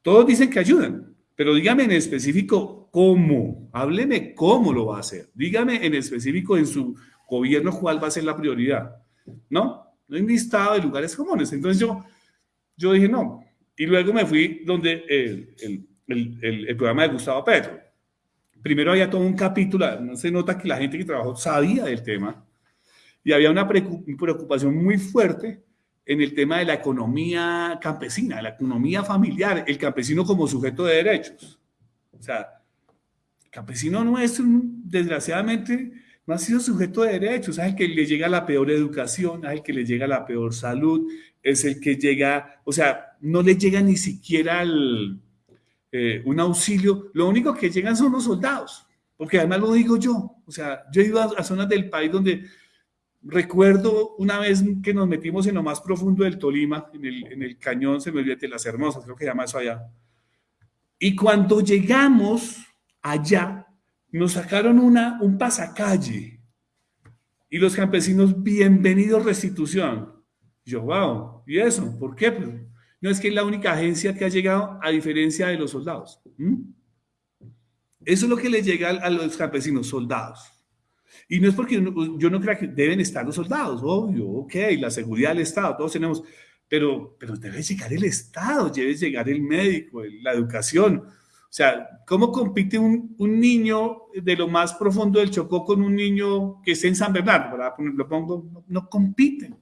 todos dicen que ayudan, pero dígame en específico cómo, hábleme cómo lo va a hacer, dígame en específico en su gobierno cuál va a ser la prioridad, ¿no? No hay listado de lugares comunes, entonces yo, yo dije no, y luego me fui donde el, el, el, el programa de Gustavo Petro. Primero había todo un capítulo, se nota que la gente que trabajó sabía del tema, y había una preocupación muy fuerte en el tema de la economía campesina, la economía familiar, el campesino como sujeto de derechos. O sea, el campesino nuestro, desgraciadamente, no ha sido sujeto de derechos, es el que le llega la peor educación, es el que le llega la peor salud, es el que llega, o sea, no le llega ni siquiera eh, un auxilio, lo único que llegan son los soldados, porque además lo digo yo, o sea, yo he ido a zonas del país donde Recuerdo una vez que nos metimos en lo más profundo del Tolima, en el, cañón, se me olvidó, de las Hermosas, creo que llama eso allá. Y cuando llegamos allá, nos sacaron un pasacalle. Y los campesinos, bienvenidos restitución. yo, wow, ¿y eso? ¿Por qué? Pues, no es que es la única agencia que ha llegado a diferencia de los soldados. Eso es lo que les llega a los campesinos, soldados. Y no es porque yo no crea que deben estar los soldados, obvio, ok, la seguridad del Estado, todos tenemos, pero, pero debe llegar el Estado, debe llegar el médico, la educación. O sea, ¿cómo compite un, un, niño de lo más profundo del Chocó con un niño que esté en San Bernardo? Lo pongo, no, no compiten.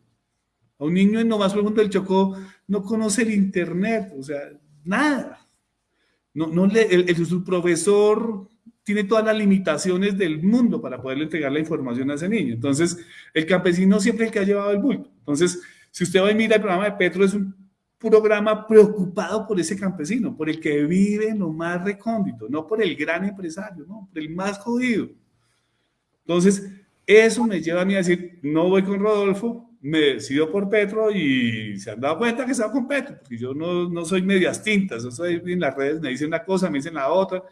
A un niño en lo más profundo del Chocó no conoce el Internet, o sea, nada. No, no le, el, su profesor tiene todas las limitaciones del mundo para poderle entregar la información a ese niño. Entonces, el campesino siempre es el que ha llevado el bulto. Entonces, si usted va y mira el programa de Petro, es un programa preocupado por ese campesino, por el que vive en lo más recóndito, no por el gran empresario, no, por el más jodido. Entonces, eso me lleva a mí a decir, no voy con Rodolfo, me decido por Petro y se han dado cuenta que estaba con Petro, porque yo no, no soy medias tintas, yo soy en las redes, me dicen una cosa, me dicen la otra,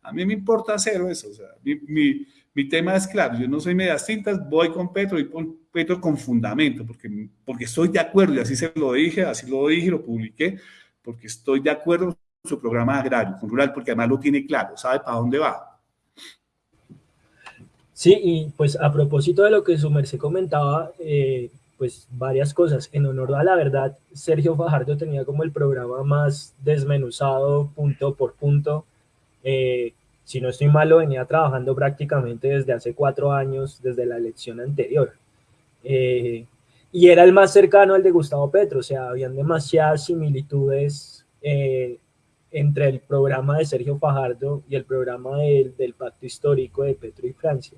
a mí me importa cero eso. O sea, mi, mi, tema es claro. Yo no soy medias tintas, voy con Petro y con Petro con fundamento, porque, porque estoy de acuerdo, y así se lo dije, así lo dije, lo publiqué, porque estoy de acuerdo con su programa agrario, con rural, porque además lo tiene claro, sabe para dónde va. Sí, y pues a propósito de lo que su merced comentaba, eh, pues varias cosas. En honor a la verdad, Sergio Fajardo tenía como el programa más desmenuzado punto por punto eh, si no estoy malo, venía trabajando prácticamente desde hace cuatro años, desde la elección anterior. Eh, y era el más cercano al de Gustavo Petro, o sea, habían demasiadas similitudes eh, entre el programa de Sergio Fajardo y el programa del pacto histórico de Petro y Francia.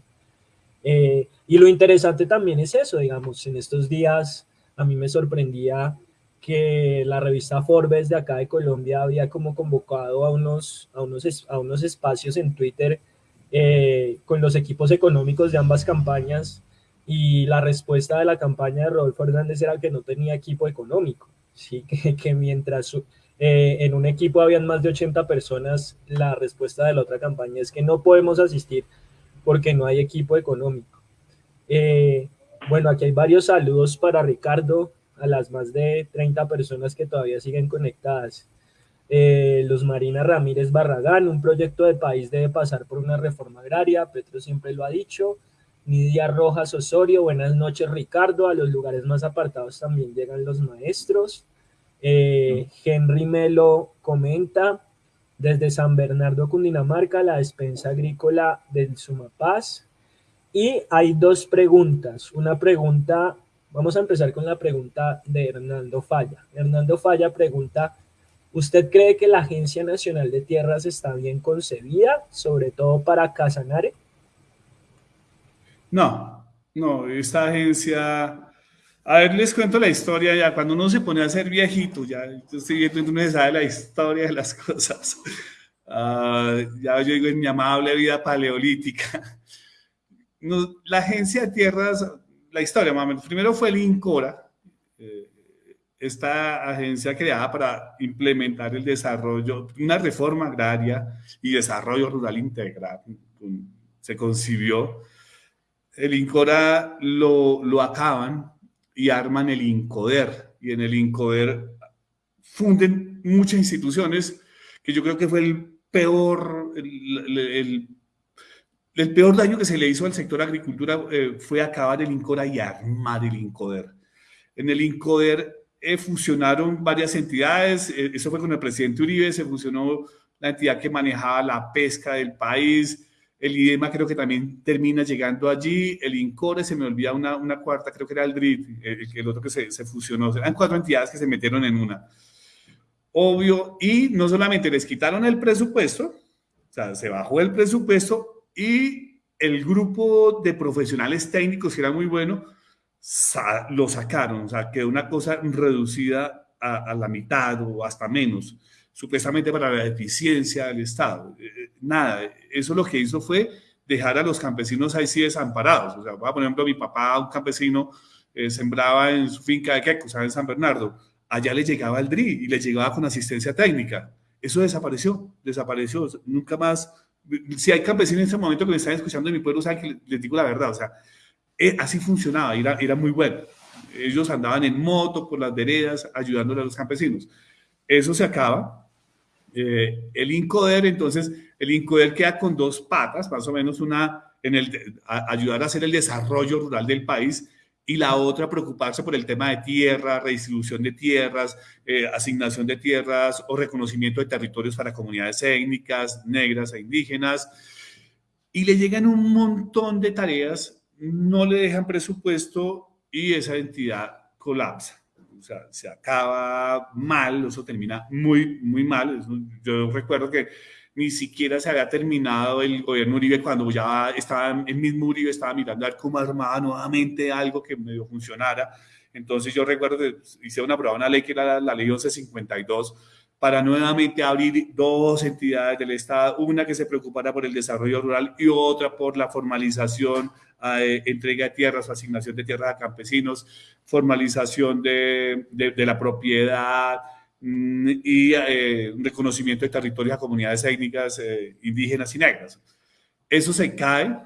Y lo interesante también es eso, digamos, en estos días a mí me sorprendía que la revista Forbes de acá de Colombia había como convocado a unos, a unos, a unos espacios en Twitter eh, con los equipos económicos de ambas campañas y la respuesta de la campaña de Rodolfo Hernández era que no tenía equipo económico, ¿sí? que, que mientras eh, en un equipo habían más de 80 personas, la respuesta de la otra campaña es que no podemos asistir porque no hay equipo económico. Eh, bueno, aquí hay varios saludos para Ricardo, a las más de 30 personas que todavía siguen conectadas. Eh, Los Marina Ramírez Barragán, un proyecto de país debe pasar por una reforma agraria, Petro siempre lo ha dicho. Nidia Rojas Osorio, buenas noches Ricardo, a los lugares más apartados también llegan los maestros. Eh, Henry Melo comenta, desde San Bernardo, Cundinamarca, la despensa agrícola del Sumapaz. Y hay dos preguntas, una pregunta Vamos a empezar con la pregunta de Hernando Falla. Hernando Falla pregunta, ¿usted cree que la Agencia Nacional de Tierras está bien concebida, sobre todo para Casanare? No, no, esta agencia... A ver, les cuento la historia ya. Cuando uno se pone a ser viejito, ya estoy viendo, uno sabe la historia de las cosas. Uh, ya yo digo en mi amable vida paleolítica la agencia de tierras, la historia, más primero fue el INCORA, eh, esta agencia creada para implementar el desarrollo, una reforma agraria y desarrollo rural integral. Se concibió. El INCORA lo, lo acaban y arman el INCODER. Y en el INCODER funden muchas instituciones que yo creo que fue el peor, el, peor daño que se le hizo al sector agricultura eh, fue acabar el INCORA y armar el INCODER. En el INCODER eh, fusionaron varias entidades, eh, eso fue con el presidente Uribe, se fusionó la entidad que manejaba la pesca del país, el IDEMA creo que también termina llegando allí, el INCORE, se me olvida una, una cuarta, creo que era el DRIT, el, el otro que se, se, fusionó, eran cuatro entidades que se metieron en una. Obvio, y no solamente les quitaron el presupuesto, o sea, se bajó el presupuesto y el grupo de profesionales técnicos, que era muy bueno, lo sacaron, o sea, quedó una cosa reducida a, la mitad o hasta menos, supuestamente para la eficiencia del Estado. Eh, eh, nada, eso lo que hizo fue dejar a los campesinos ahí sí desamparados. O sea, por ejemplo, mi papá, un campesino, eh, sembraba en su finca de queco, en San Bernardo. Allá le llegaba el DRI y le llegaba con asistencia técnica. Eso desapareció, desapareció. Nunca más. Si hay campesinos en este momento que me están escuchando en mi pueblo, saben que les digo la verdad. O sea, eh, así funcionaba, era, era muy bueno. Ellos andaban en moto por las veredas ayudándole a los campesinos. Eso se acaba. Eh, el INCODER, entonces, el INCODER queda con dos patas, más o menos una en el ayudar a hacer el desarrollo rural del país y la otra preocuparse por el tema de tierra, redistribución de tierras, eh, asignación de tierras o reconocimiento de territorios para comunidades étnicas, negras e indígenas. Y le llegan un montón de tareas no le dejan presupuesto y esa entidad colapsa. Sea, se acaba mal, eso termina muy, muy mal. Yo recuerdo que ni siquiera se había terminado el gobierno Uribe cuando ya estaba, el mismo Uribe estaba mirando a ver cómo armaba nuevamente algo que medio funcionara. Entonces yo recuerdo que hice una prueba, una ley que era la, la ley 1152, para nuevamente abrir dos entidades del Estado, una que se preocupara por el desarrollo rural y otra por la formalización, eh, entrega de tierras asignación de tierras a campesinos, formalización de, de, la propiedad mm, y eh, reconocimiento de territorios a comunidades étnicas eh, indígenas y negras. Eso se cae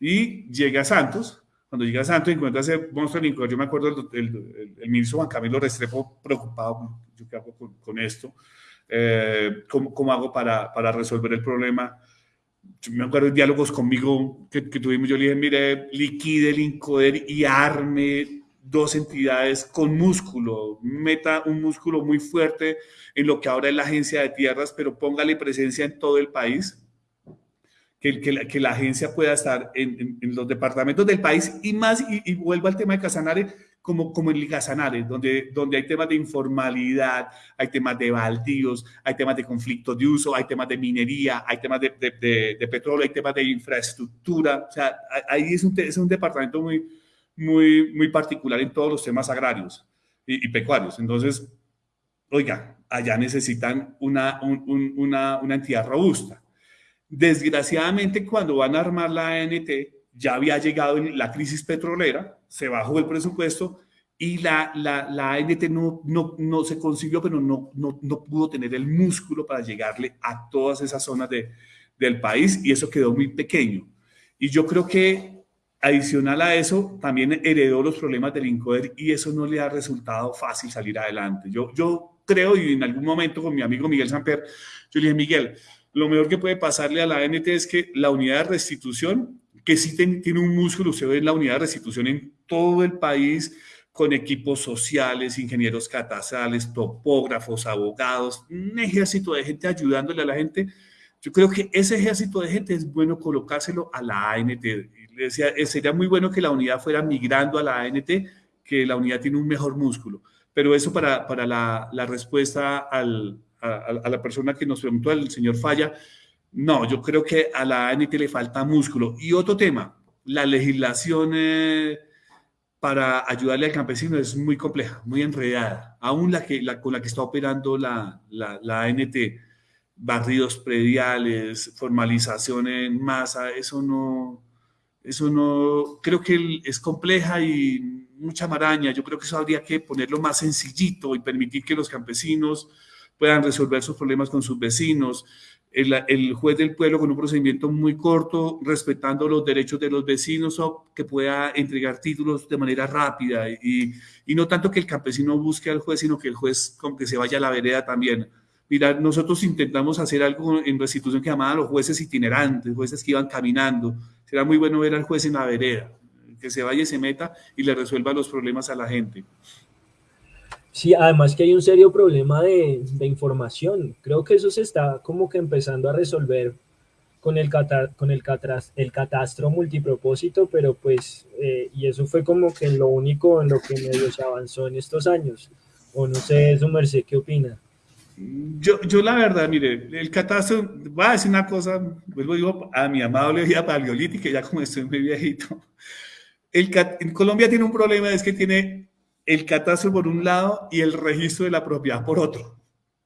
y llega a Santos. Cuando llega Santos encuentra ese monstruo Yo me acuerdo el, el, ministro Juan Camilo Restrepo preocupado, yo qué hago con esto eh, ¿cómo, hago para, para, resolver el problema. me acuerdo de diálogos conmigo que, tuvimos, yo le dije, mire, liquide el Incoder y arme dos entidades con músculo, meta un músculo muy fuerte en lo que ahora es la agencia de tierras, pero póngale presencia en todo el país, que, que, la, que la agencia pueda estar en, en, los departamentos del país y más, y, y vuelvo al tema de Casanare, como, como en Ligazanares, donde, donde hay temas de informalidad, hay temas de baldíos, hay temas de conflictos de uso, hay temas de minería, hay temas de, de, de, petróleo, hay temas de infraestructura. O sea, ahí es un, es un departamento muy, muy, muy particular en todos los temas agrarios y, pecuarios. Entonces, oiga, allá necesitan una, una, una entidad robusta. Desgraciadamente, cuando van a armar la ANT, ya había llegado la crisis petrolera, se bajó el presupuesto y la, la, la ANT no, no, no, se consiguió, pero no, no, no, pudo tener el músculo para llegarle a todas esas zonas de, del país y eso quedó muy pequeño. Y yo creo que adicional a eso, también heredó los problemas del INCODER y eso no le ha resultado fácil salir adelante. Yo, yo creo, y en algún momento con mi amigo Miguel Samper, yo le dije, Miguel, lo mejor que puede pasarle a la ANT es que la unidad de restitución que sí tiene un músculo, usted ve la unidad de restitución en todo el país, con equipos sociales, ingenieros catazales, topógrafos, abogados, un ejército de gente ayudándole a la gente. Yo creo que ese ejército de gente es bueno colocárselo a la ANT. Decía, eh, sería muy bueno que la unidad fuera migrando a la ANT, que la unidad tiene un mejor músculo. Pero eso para, para la respuesta al, a, a, la persona que nos preguntó, el señor Falla, no, yo creo que a la ANT le falta músculo. Y otro tema, la legislación eh, para ayudarle al campesino es muy compleja, muy enredada. Aún la, que, la con la que está operando la, la, la ANT, barridos prediales, formalización en masa, eso no, eso no, creo que es compleja y mucha maraña. Yo creo que eso habría que ponerlo más sencillito y permitir que los campesinos puedan resolver sus problemas con sus vecinos. El, juez del pueblo con un procedimiento muy corto, respetando los derechos de los vecinos o que pueda entregar títulos de manera rápida y, y no tanto que el campesino busque al juez, sino que el juez con que se vaya a la vereda también. Mira, nosotros intentamos hacer algo en restitución que llamaba los jueces itinerantes, jueces que iban caminando. Será muy bueno ver al juez en la vereda, que se vaya y se meta y le resuelva los problemas a la gente. Sí, además que hay un serio problema de, de información. Creo que eso se está como que empezando a resolver con el, con el, catras, el catastro multipropósito, pero pues, eh, y eso fue como que lo único en lo que medio se avanzó en estos años. O no sé, su merced, ¿qué opina? Yo, yo la verdad, mire, el catastro, voy a decir una cosa, vuelvo digo a mi amable vida paleolítica, ya como estoy muy viejito. El, en Colombia tiene un problema, es que tiene el catastro por un lado y el registro de la propiedad por otro.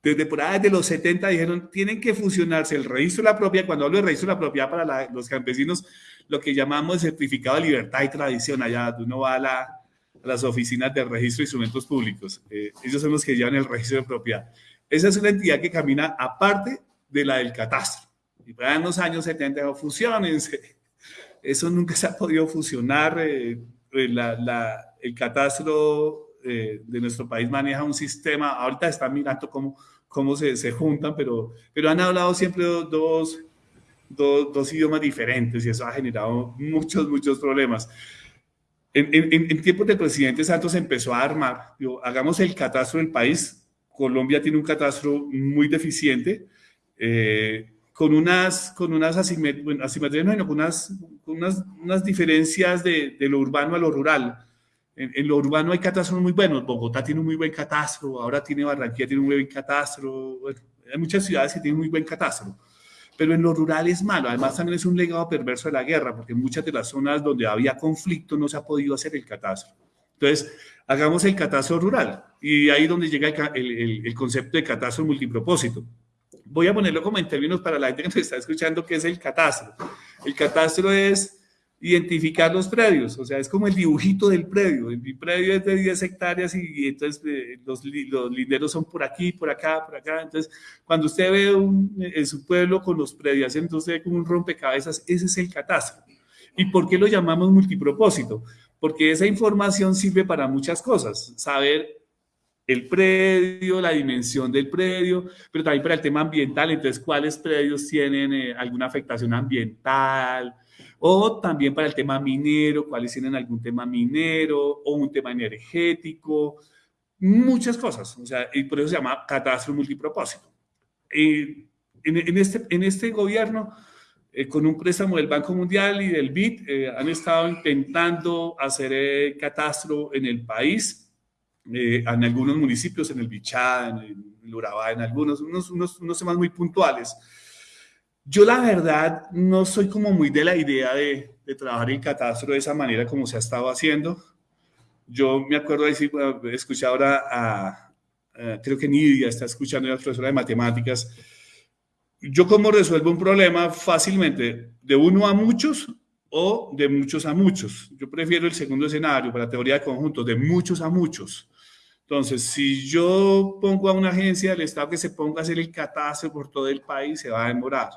Desde por ahí, desde los 70 dijeron, tienen que fusionarse el registro de la propiedad, cuando hablo de registro de la propiedad para los campesinos, lo que llamamos certificado de libertad y tradición, allá uno va a, las oficinas de registro de instrumentos públicos, eh, ellos son los que llevan el registro de propiedad. Esa es una entidad que camina aparte de la del catastro. Y para los años 70, fusionense. Eso nunca se ha podido fusionar. Eh, la, el catastro eh, de nuestro país maneja un sistema, ahorita están mirando cómo, cómo se, se juntan, pero, pero han hablado siempre dos, dos, dos, idiomas diferentes y eso ha generado muchos, muchos problemas. En, en, en tiempos del presidente Santos empezó a armar, digo, hagamos el catastro del país. Colombia tiene un catastro muy deficiente, eh, con unas, con unas asimetrías, no, con unas, unas, unas diferencias de, de, lo urbano a lo rural. En, lo urbano hay catastros muy buenos. Bogotá tiene un muy buen catastro, ahora tiene Barranquilla, tiene un muy buen catastro. hay muchas ciudades que tienen muy buen catastro. Pero en lo rural es malo. Además, también es un legado perverso de la guerra, porque en muchas de las zonas donde había conflicto no se ha podido hacer el catastro. Entonces, hagamos el catastro rural. Y ahí donde llega el, el, el concepto de catastro multipropósito. Voy a ponerlo como en términos para la gente que nos está escuchando, que es el catastro. El catastro es identificar los predios, o sea, es como el dibujito del predio. Mi predio es de 10 hectáreas y, entonces eh, los, los, linderos son por aquí, por acá, por acá. Entonces, cuando usted ve un, en su pueblo con los predios, entonces como un rompecabezas, ese es el catastro. ¿Y por qué lo llamamos multipropósito? Porque esa información sirve para muchas cosas. Saber el predio, la dimensión del predio, pero también para el tema ambiental, entonces cuáles predios tienen eh, alguna afectación ambiental, o también para el tema minero, cuáles tienen algún tema minero o un tema energético, muchas cosas, o sea, y por eso se llama catastro multipropósito. en, en, este, en este gobierno, eh, con un préstamo del Banco Mundial y del BID, eh, han estado intentando hacer el catastro en el país, eh, en algunos municipios, en el Bichá, en el Urabá, en algunos, unos, unos, unos temas muy puntuales. Yo la verdad no soy como muy de la idea de, de trabajar el catastro de esa manera como se ha estado haciendo. Yo me acuerdo de decir, escuché ahora a, creo que Nidia está escuchando a la profesora de matemáticas. Yo cómo resuelvo un problema fácilmente, de uno a muchos o de muchos a muchos. Yo prefiero el segundo escenario para teoría de conjuntos, de muchos a muchos. Entonces, si yo pongo a una agencia del Estado que se ponga a hacer el catastro por todo el país, se va a demorar.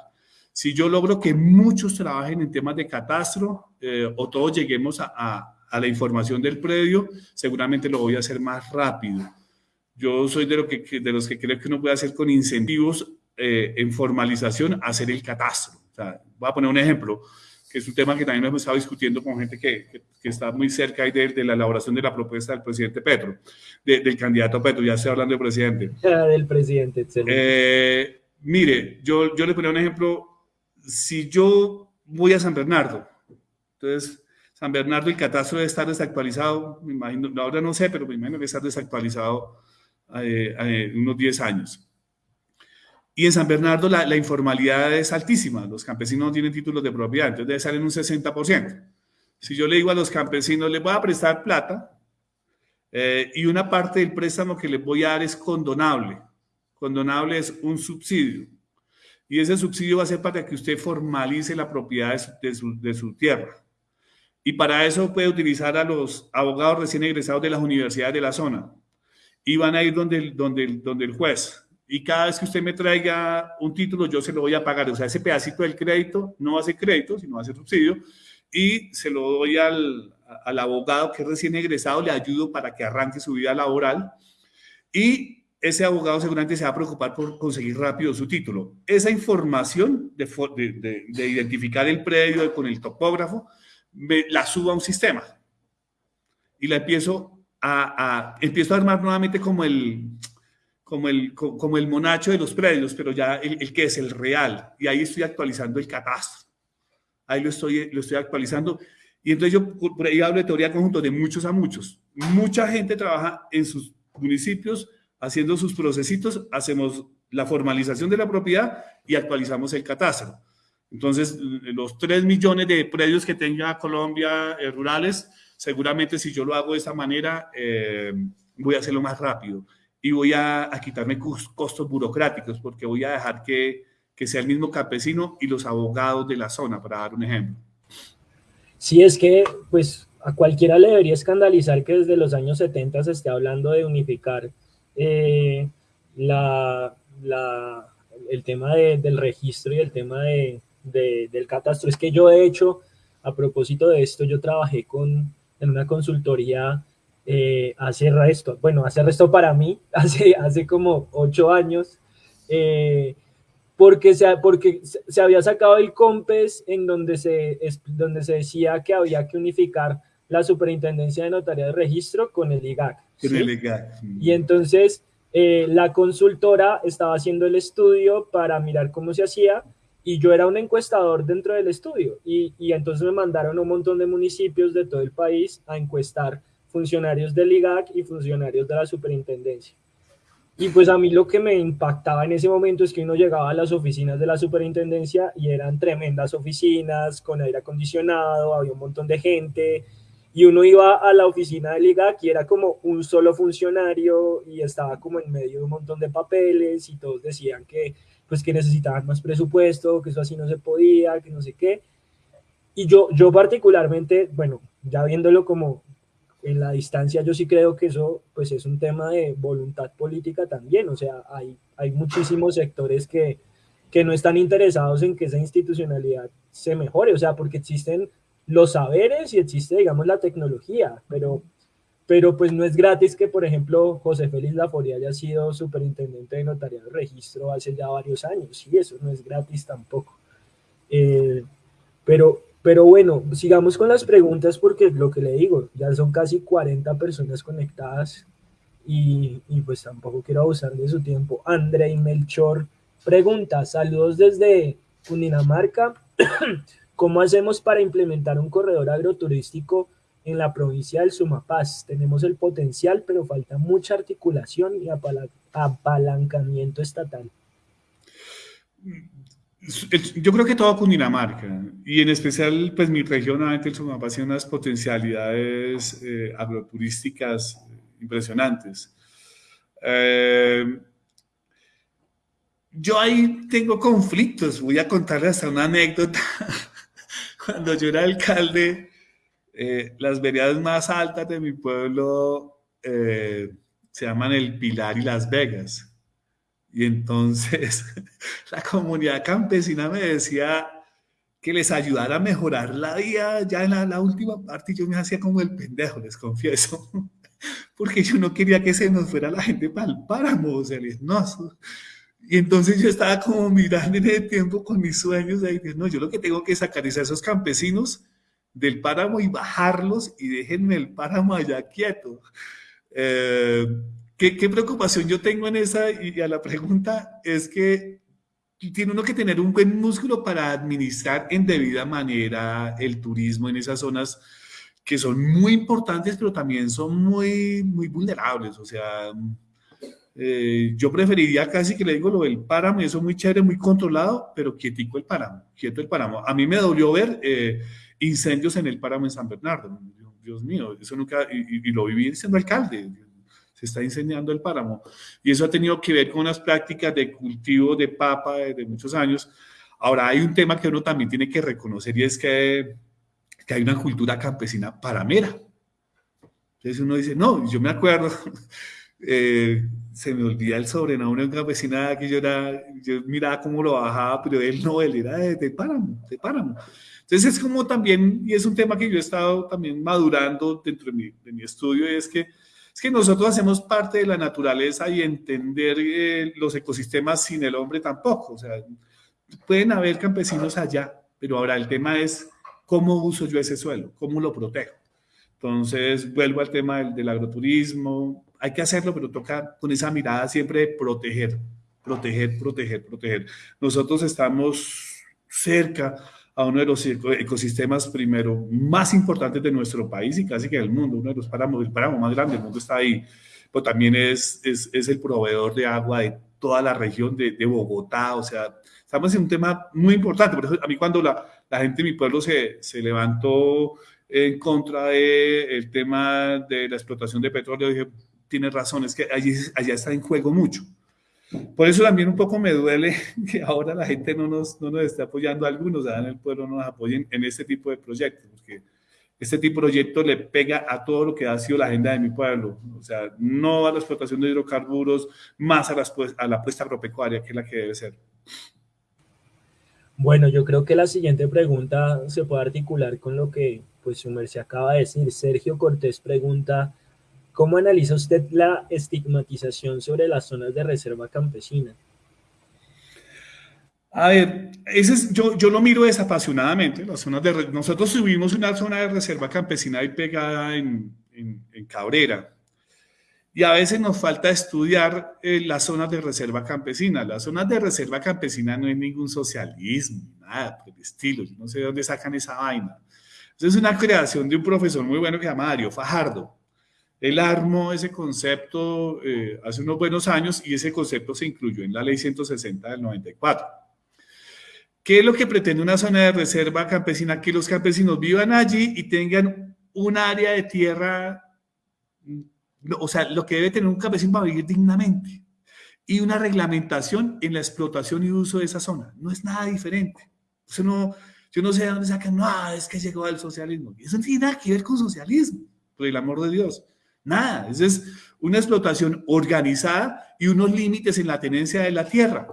Si yo logro que muchos trabajen en temas de catastro eh, o todos lleguemos a, la información del predio, seguramente lo voy a hacer más rápido. Yo soy de, los que creo que uno puede hacer con incentivos eh, en formalización, hacer el catastro. O voy a poner un ejemplo, que es un tema que también hemos estado discutiendo con gente que, que, que está muy cerca de, de, la elaboración de la propuesta del presidente Petro, de, del candidato Petro, ya estoy hablando del presidente. Ya, del presidente, excelente. Eh, mire, yo, yo le ponía un ejemplo si yo voy a San Bernardo, entonces San Bernardo el catastro debe estar desactualizado, me imagino, ahora no sé, pero me imagino que está desactualizado eh, eh, unos 10 años. Y en San Bernardo la, la, informalidad es altísima, los campesinos no tienen títulos de propiedad, entonces debe en un 60%. Si yo le digo a los campesinos, les voy a prestar plata eh, y una parte del préstamo que les voy a dar es condonable. Condonable es un subsidio y ese subsidio va a ser para que usted formalice la propiedad de su, de su, de su tierra. Y para eso puede utilizar a los abogados recién egresados de las universidades de la zona. Y van a ir donde donde donde el juez. Y cada vez que usted me traiga un título, yo se lo voy a pagar. O sea, ese pedacito del crédito no va a ser crédito, sino va a ser subsidio. Y se lo doy al, al abogado que es recién egresado, le ayudo para que arranque su vida laboral. Y ese abogado seguramente se va a preocupar por conseguir rápido su título. Esa información de, de, identificar el predio con el topógrafo, me, la subo a un sistema y la empiezo a, empiezo a armar nuevamente como el, como el, como el monacho de los predios, pero ya el, que es el real. Y ahí estoy actualizando el catastro. Ahí lo estoy, lo estoy actualizando. Y entonces yo por ahí hablo de teoría conjunto de muchos a muchos. Mucha gente trabaja en sus municipios haciendo sus procesitos, hacemos la formalización de la propiedad y actualizamos el catastro. Entonces, los 3 millones de predios que tenga Colombia eh, rurales, seguramente si yo lo hago de esta manera, eh, voy a hacerlo más rápido y voy a, quitarme costos burocráticos porque voy a dejar que, que sea el mismo campesino y los abogados de la zona, para dar un ejemplo. Sí, es que pues a cualquiera le debería escandalizar que desde los años 70 se esté hablando de unificar eh, la, el tema del registro y el tema de, del catastro. Es que yo, de hecho, a propósito de esto, yo trabajé con, en una consultoría eh, hace resto, bueno, hace resto para mí, hace, hace como ocho años, eh, porque, se, porque se había sacado el COMPES en donde se, donde se decía que había que unificar la Superintendencia de Notaría de Registro con el IGAC. Y entonces eh, la consultora estaba haciendo el estudio para mirar cómo se hacía y yo era un encuestador dentro del estudio y, y entonces me mandaron a un montón de municipios de todo el país a encuestar funcionarios del IGAC y funcionarios de la superintendencia. Y pues a mí lo que me impactaba en ese momento es que uno llegaba a las oficinas de la superintendencia y eran tremendas oficinas con aire acondicionado, había un montón de gente, y uno iba a la oficina del IGAC y era como un solo funcionario y estaba como en medio de un montón de papeles y todos decían que pues que necesitaban más presupuesto, que eso así no se podía, que no sé qué. Y yo, yo particularmente, bueno, ya viéndolo como en la distancia, yo sí creo que eso pues es un tema de voluntad política también, o sea, hay, hay muchísimos sectores que, que no están interesados en que esa institucionalidad se mejore, o sea, porque existen los saberes y existe, digamos, la tecnología, pero, pero pues no es gratis que, por ejemplo, José Félix Laforia haya sido superintendente de notariado de registro hace ya varios años, y eso no es gratis tampoco. Eh, pero, pero bueno, sigamos con las preguntas porque lo que le digo, ya son casi 40 personas conectadas y, pues tampoco quiero abusar de su tiempo. André Melchor pregunta, saludos desde Cundinamarca. ¿Cómo hacemos para implementar un corredor agroturístico en la provincia del Sumapaz? Tenemos el potencial, pero falta mucha articulación y apalancamiento estatal. Yo creo que todo Cundinamarca, y en especial, pues mi región, obviamente el Sumapaz tiene unas potencialidades eh, agroturísticas impresionantes. Eh, yo ahí tengo conflictos, voy a contarles hasta una anécdota cuando yo era alcalde, eh, las veredas más altas de mi pueblo eh, se llaman El Pilar y Las Vegas. Y entonces la comunidad campesina me decía que les ayudara a mejorar la vida ya en la, última parte. Yo me hacía como el pendejo, les confieso. Porque yo no quería que se nos fuera la gente para el páramo, o sea, no, y entonces yo estaba como mirando en ese tiempo con mis sueños, ahí, no, yo lo que tengo que sacar es a esos campesinos del páramo y bajarlos y déjenme el páramo allá quieto. Eh, ¿qué, ¿qué, preocupación yo tengo en esa? Y a la pregunta es que tiene uno que tener un buen músculo para administrar en debida manera el turismo en esas zonas que son muy importantes, pero también son muy, muy vulnerables. O sea, eh, yo preferiría casi que le digo lo del páramo, eso es muy chévere, muy controlado, pero quietico el páramo, quieto el páramo. A mí me dolió ver eh, incendios en el páramo en San Bernardo. Dios mío, eso nunca, y, lo viví siendo alcalde, se está incendiando el páramo. Y eso ha tenido que ver con unas prácticas de cultivo de papa de, muchos años. Ahora, hay un tema que uno también tiene que reconocer y es que que hay una cultura campesina paramera. Entonces uno dice, no, yo me acuerdo, eh, se me olvida el sobrenombre de un campesina que yo, era, yo miraba cómo lo bajaba, pero él no, él era de, de páramo, de páramo. Entonces es como también, y es un tema que yo he estado también madurando dentro de mi, de mi estudio, es que, es que nosotros hacemos parte de la naturaleza y entender eh, los ecosistemas sin el hombre tampoco. O sea, pueden haber campesinos allá, pero ahora el tema es cómo uso yo ese suelo, cómo lo protejo. Entonces, vuelvo al tema del, del, agroturismo. Hay que hacerlo, pero toca con esa mirada siempre proteger, proteger, proteger, proteger. Nosotros estamos cerca a uno de los ecosistemas, primero, más importantes de nuestro país y casi que del mundo. Uno de los páramos, el páramo más grande del mundo está ahí. Pero también es, es, es el proveedor de agua de toda la región de, de, Bogotá. O sea, estamos en un tema muy importante. Por eso, a mí cuando la, la gente de mi pueblo se, se levantó en contra del tema de la explotación de petróleo, dije, tiene razón, es que allí, allá está en juego mucho. Por eso también un poco me duele que ahora la gente no nos, no nos esté apoyando, algunos en el pueblo no nos apoyen en este tipo de proyectos, porque este tipo de proyectos le pega a todo lo que ha sido la agenda de mi pueblo, o sea, no a la explotación de hidrocarburos, más a la, a la apuesta agropecuaria, que es la que debe ser. Bueno, yo creo que la siguiente pregunta se puede articular con lo que pues su merced acaba de decir. Sergio Cortés pregunta, ¿cómo analiza usted la estigmatización sobre las zonas de reserva campesina? A ver, ese es, yo, yo lo miro desapasionadamente. Las zonas de, nosotros subimos una zona de reserva campesina ahí pegada en, en, Cabrera. Y a veces nos falta estudiar eh, las zonas de reserva campesina. Las zonas de reserva campesina no es ningún socialismo, nada por el estilo. No sé de dónde sacan esa vaina. Es una creación de un profesor muy bueno que se llama Darío Fajardo. Él armó ese concepto eh, hace unos buenos años y ese concepto se incluyó en la ley 160 del 94. ¿Qué es lo que pretende una zona de reserva campesina? Que los campesinos vivan allí y tengan un área de tierra, o sea, lo que debe tener un campesino para vivir dignamente. Y una reglamentación en la explotación y uso de esa zona. No es nada diferente. Eso no, yo no sé de dónde sacan, no, es que llegó al socialismo. Eso no tiene nada que ver con socialismo, por el amor de Dios. Nada, eso es una explotación organizada y unos límites en la tenencia de la tierra.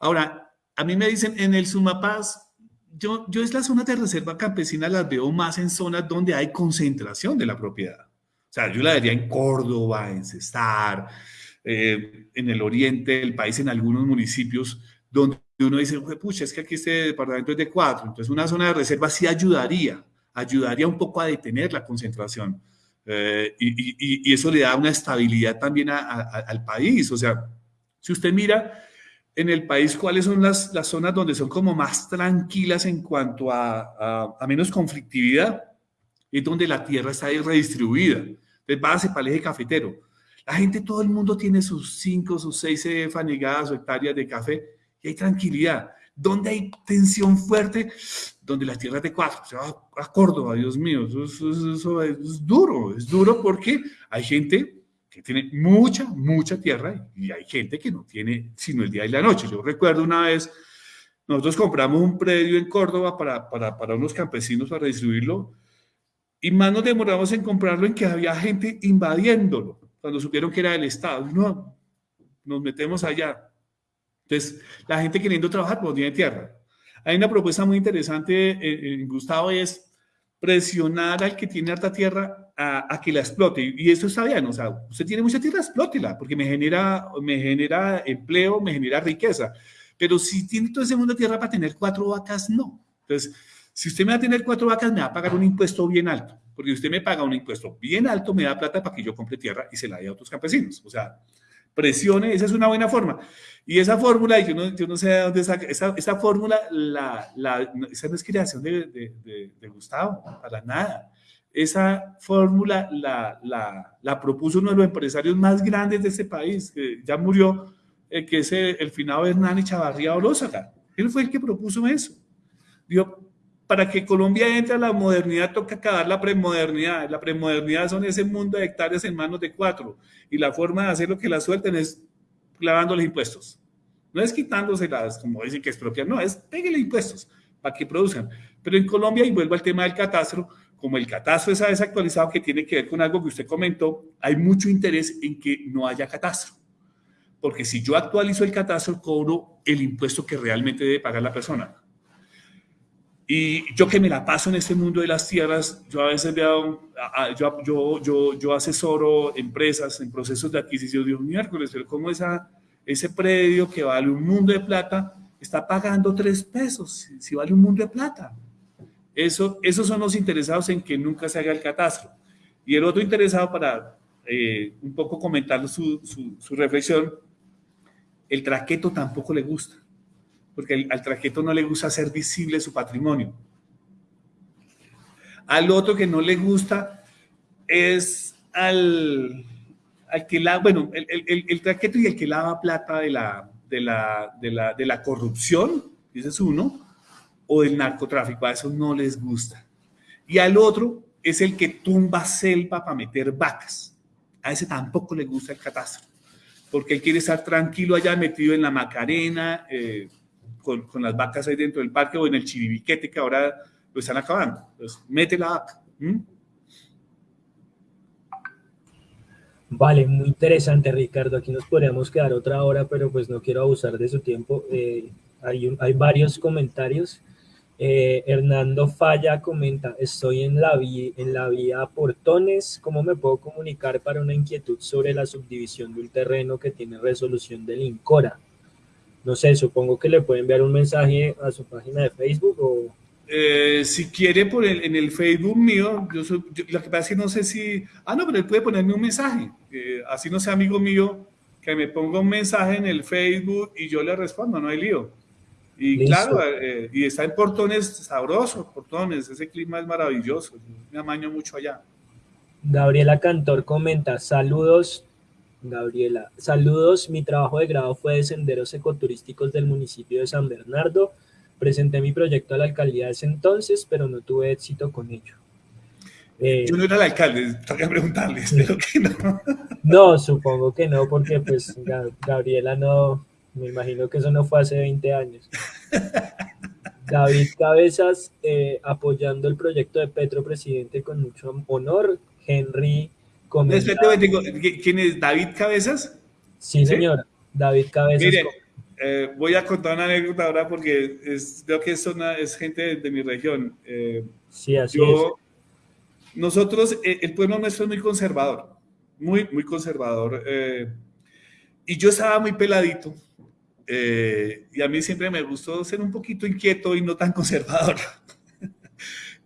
Ahora, a mí me dicen en el Sumapaz, yo, yo es la zona de reserva campesina las veo más en zonas donde hay concentración de la propiedad. O sea, yo la vería en Córdoba, en Cestar, eh, en el oriente del país, en algunos municipios donde uno dice, pucha, es que aquí este departamento es de cuatro, entonces una zona de reserva sí ayudaría, ayudaría un poco a detener la concentración. Eh, y, eso le da una estabilidad también al país. O sea, si usted mira en el país cuáles son las, las zonas donde son como más tranquilas en cuanto a, a menos conflictividad, es donde la tierra está redistribuida. Entonces, base para el eje cafetero. La gente, todo el mundo tiene sus cinco, sus seis fanegadas o hectáreas de café y hay tranquilidad. Donde hay tensión fuerte, donde las tierras de cuatro, se va a Córdoba, Dios mío, eso, es duro, es duro porque hay gente que tiene mucha, mucha tierra y hay gente que no tiene sino el día y la noche. Yo recuerdo una vez, nosotros compramos un predio en Córdoba para, para, para unos campesinos para distribuirlo y más nos demoramos en comprarlo en que había gente invadiéndolo, cuando supieron que era del Estado. No, nos metemos allá entonces, la gente queriendo trabajar por tiene tierra. Hay una propuesta muy interesante, eh, eh, Gustavo, es presionar al que tiene harta tierra a, a, que la explote. Y eso está bien, o sea, usted tiene mucha tierra, explótela, porque me genera, me genera empleo, me genera riqueza. Pero si tiene todo ese mundo tierra para tener cuatro vacas, no. Entonces, si usted me va a tener cuatro vacas, me va a pagar un impuesto bien alto, porque usted me paga un impuesto bien alto, me da plata para que yo compre tierra y se la dé a otros campesinos. O sea, presione, esa es una buena forma. Y esa fórmula, yo no, yo no sé de dónde saca, esa, esa fórmula, la, la, esa no es creación de, de, de, de Gustavo, para nada. Esa fórmula la, la, la, propuso uno de los empresarios más grandes de este país, que ya murió, eh, que es el, el finado Hernán Chavarría Olózaga. Él fue el que propuso eso. Dijo, para que Colombia entre a la modernidad toca acabar la premodernidad. La premodernidad son ese mundo de hectáreas en manos de cuatro. Y la forma de hacer lo que la suelten es clavando los impuestos. No es quitándoselas, como dicen que expropian, no, es pégale impuestos para que produzcan. Pero en Colombia, y vuelvo al tema del catastro, como el catastro está desactualizado, que tiene que ver con algo que usted comentó, hay mucho interés en que no haya catastro. Porque si yo actualizo el catastro, cobro el impuesto que realmente debe pagar la persona. Y yo que me la paso en este mundo de las tierras, yo a veces veo, yo, yo, yo, yo asesoro empresas en procesos de adquisición de un miércoles, pero como esa, ese predio que vale un mundo de plata está pagando tres pesos, si vale un mundo de plata. Eso, esos son los interesados en que nunca se haga el catastro. Y el otro interesado para eh, un poco comentar su, su, reflexión, el traqueto tampoco le gusta porque al trajeto no le gusta hacer visible su patrimonio. Al otro que no le gusta es al, al que lava, bueno, el, el, el, traqueto y el que lava plata de la, de la, de la, de la corrupción, ese es uno, o del narcotráfico, a eso no les gusta. Y al otro es el que tumba selva para meter vacas. A ese tampoco le gusta el catastro, porque él quiere estar tranquilo allá metido en la Macarena, eh, con, las vacas ahí dentro del parque o en el chiribiquete que ahora lo están acabando. Mete la vaca. Vale, muy interesante Ricardo, aquí nos podríamos quedar otra hora, pero pues no quiero abusar de su tiempo. Eh, hay, varios comentarios. Eh, Hernando Falla comenta, estoy en la vía Portones, ¿cómo me puedo comunicar para una inquietud sobre la subdivisión de un terreno que tiene resolución del INCORA? No sé, supongo que le puede enviar un mensaje a su página de Facebook o... Eh, si quiere por el, en el Facebook mío, yo, soy, lo que pasa es que no sé si... Ah, no, pero él puede ponerme un mensaje. así no sea amigo mío, que me ponga un mensaje en el Facebook y yo le respondo, no hay lío. Y claro, eh, y está en Portones, sabroso, Portones, ese clima es maravilloso, me amaño mucho allá. Gabriela Cantor comenta, saludos Gabriela, saludos, mi trabajo de grado fue de senderos ecoturísticos del municipio de San Bernardo. Presenté mi proyecto a la alcaldía de ese entonces, pero no tuve éxito con ello. Eh, Yo no era el alcalde, tengo que preguntarle, espero que no. No, supongo que no, porque pues Gabriela no, me imagino que eso no fue hace 20 años. David Cabezas, eh, apoyando el proyecto de Petro Presidente con mucho honor. Henry ¿Quién es David Cabezas? Sí, señor. David Cabezas. Mire, eh, voy a contar una anécdota ahora porque es, veo que es, es gente de, mi región. Eh, sí, así es. Nosotros, eh, el pueblo nuestro es muy conservador, muy, muy conservador. y yo estaba muy peladito. y a mí siempre me gustó ser un poquito inquieto y no tan conservador.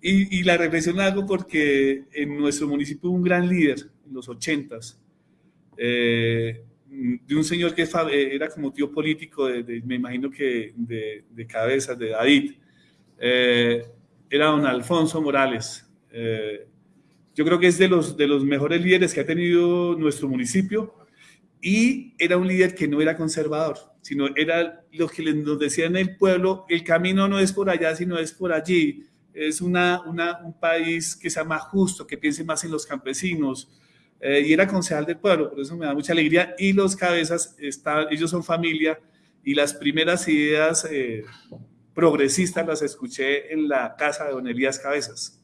Y, la reflexión la hago porque en nuestro municipio un gran líder en los ochentas, eh, de un señor que eh, era como tío político, de, me imagino que de, de cabezas, de David, eh, era don Alfonso Morales. yo creo que es de los, de los mejores líderes que ha tenido nuestro municipio y era un líder que no era conservador, sino era lo que nos decía en el pueblo, el camino no es por allá, sino es por allí es una, un país que sea más justo, que piense más en los campesinos. Eh, y era concejal del pueblo, por eso me da mucha alegría. Y los cabezas, están, ellos son familia y las primeras ideas eh, progresistas las escuché en la casa de Don Elías Cabezas.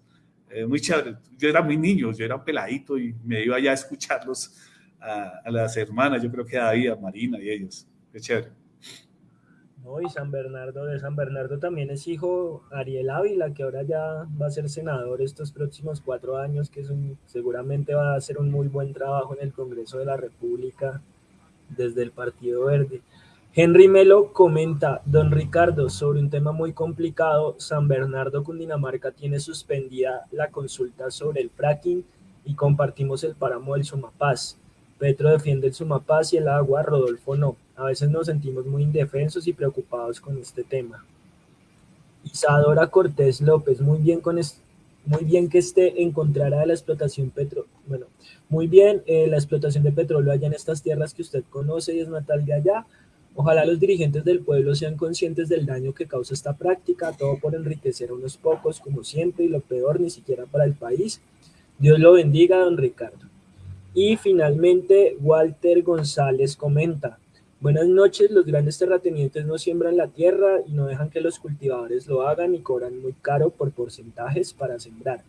Eh, muy chévere. Yo era muy niño, yo era un peladito y me iba allá a escucharlos a, a las hermanas, yo creo que a David, a Marina y ellos. Qué chévere. Y San Bernardo, de San Bernardo también es hijo Ariel Ávila, que ahora ya va a ser senador estos próximos cuatro años, que es seguramente va a hacer un muy buen trabajo en el Congreso de la República desde el Partido Verde. Henry Melo comenta, don Ricardo, sobre un tema muy complicado, San Bernardo, Cundinamarca, tiene suspendida la consulta sobre el fracking y compartimos el páramo del Sumapaz. Petro defiende el Sumapaz y el agua, Rodolfo no. A veces nos sentimos muy indefensos y preocupados con este tema. Isadora Cortés López, muy bien, con muy bien que esté en contra de la explotación petro bueno, muy bien eh, la explotación de petróleo allá en estas tierras que usted conoce y es natal de allá. Ojalá los dirigentes del pueblo sean conscientes del daño que causa esta práctica, todo por enriquecer a unos pocos, como siempre, y lo peor, ni siquiera para el país. Dios lo bendiga, don Ricardo. Y finalmente, Walter González comenta, Buenas noches, los grandes terratenientes no siembran la tierra y no dejan que los cultivadores lo hagan y cobran muy caro por porcentajes para sembrar.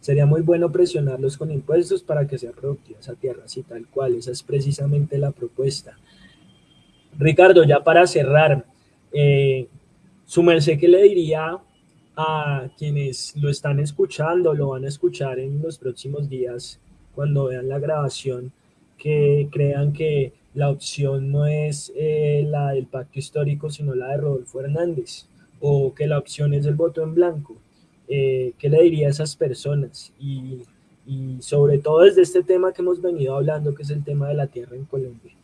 Sería muy bueno presionarlos con impuestos para que sea productiva esa tierra, así tal cual, esa es precisamente la propuesta. Ricardo, ya para cerrar, eh, su merced, ¿qué le diría a quienes lo están escuchando, lo van a escuchar en los próximos días cuando vean la grabación, que crean que la opción no es eh, la del pacto histórico, sino la de Rodolfo Hernández, o que la opción es el voto en blanco. Eh, ¿Qué le diría a esas personas? Y, sobre todo desde este tema que hemos venido hablando, que es el tema de la tierra en Colombia.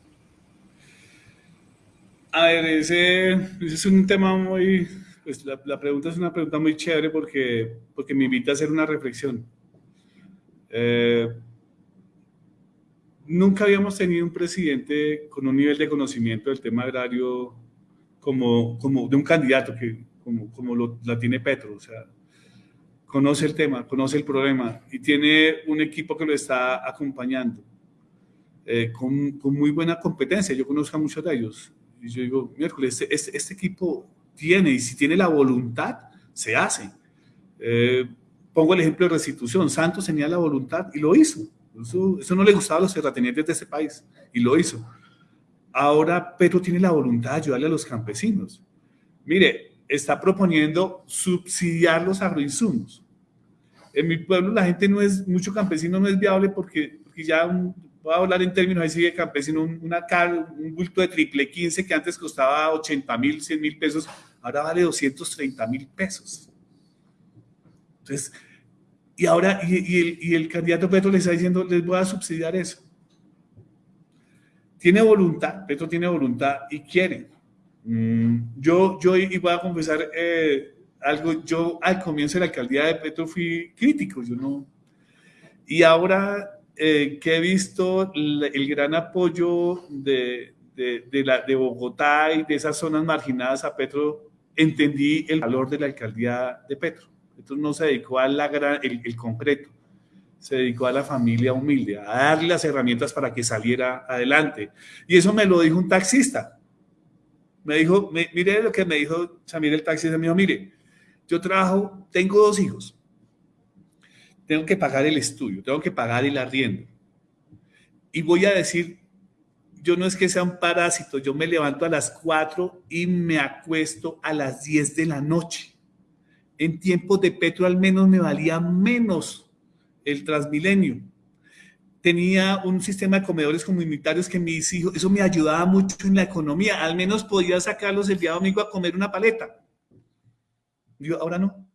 A ver, ese, es un tema muy, pues la, la, pregunta es una pregunta muy chévere porque, porque me invita a hacer una reflexión. Eh, nunca habíamos tenido un presidente con un nivel de conocimiento del tema agrario como, como de un candidato que, como, como lo, la tiene Petro. O sea, conoce el tema, conoce el problema y tiene un equipo que lo está acompañando eh, con, con, muy buena competencia. Yo conozco a muchos de ellos. Y yo digo, miércoles, este, este, este equipo tiene y si tiene la voluntad, se hace. Eh, pongo el ejemplo de restitución. Santos tenía la voluntad y lo hizo. Eso, no le gustaba a los terratenientes de ese país y lo hizo. Ahora Petro tiene la voluntad de ayudarle a los campesinos. Mire, está proponiendo subsidiar los agroinsumos. En mi pueblo la gente no es, mucho campesino no es viable porque, ya voy a hablar en términos así de campesino, una car, un bulto de triple 15 que antes costaba 80 mil, 100 mil pesos, ahora vale 230 mil pesos. Entonces, y ahora, y, el, candidato Petro le está diciendo, les voy a subsidiar eso. Tiene voluntad, Petro tiene voluntad y quiere. Mm, yo, yo, y voy a confesar eh, algo, yo al comienzo de la alcaldía de Petro fui crítico, yo no. Y ahora eh, que he visto el, gran apoyo de, de Bogotá y de esas zonas marginadas a Petro, entendí el valor de la alcaldía de Petro. Entonces no se dedicó a la gran, el, concreto, se dedicó a la familia humilde, a darle las herramientas para que saliera adelante. Y eso me lo dijo un taxista. Me dijo, mire lo que me dijo Samir el taxista, me dijo, mire, yo trabajo, tengo dos hijos, tengo que pagar el estudio, tengo que pagar el arriendo. Y voy a decir, yo no es que sea un parásito, yo me levanto a las 4 y me acuesto a las 10 de la noche en tiempos de Petro al menos me valía menos el Transmilenio. Tenía un sistema de comedores comunitarios que mis hijos, eso me ayudaba mucho en la economía. Al menos podía sacarlos el día domingo a comer una paleta. Yo, ahora no.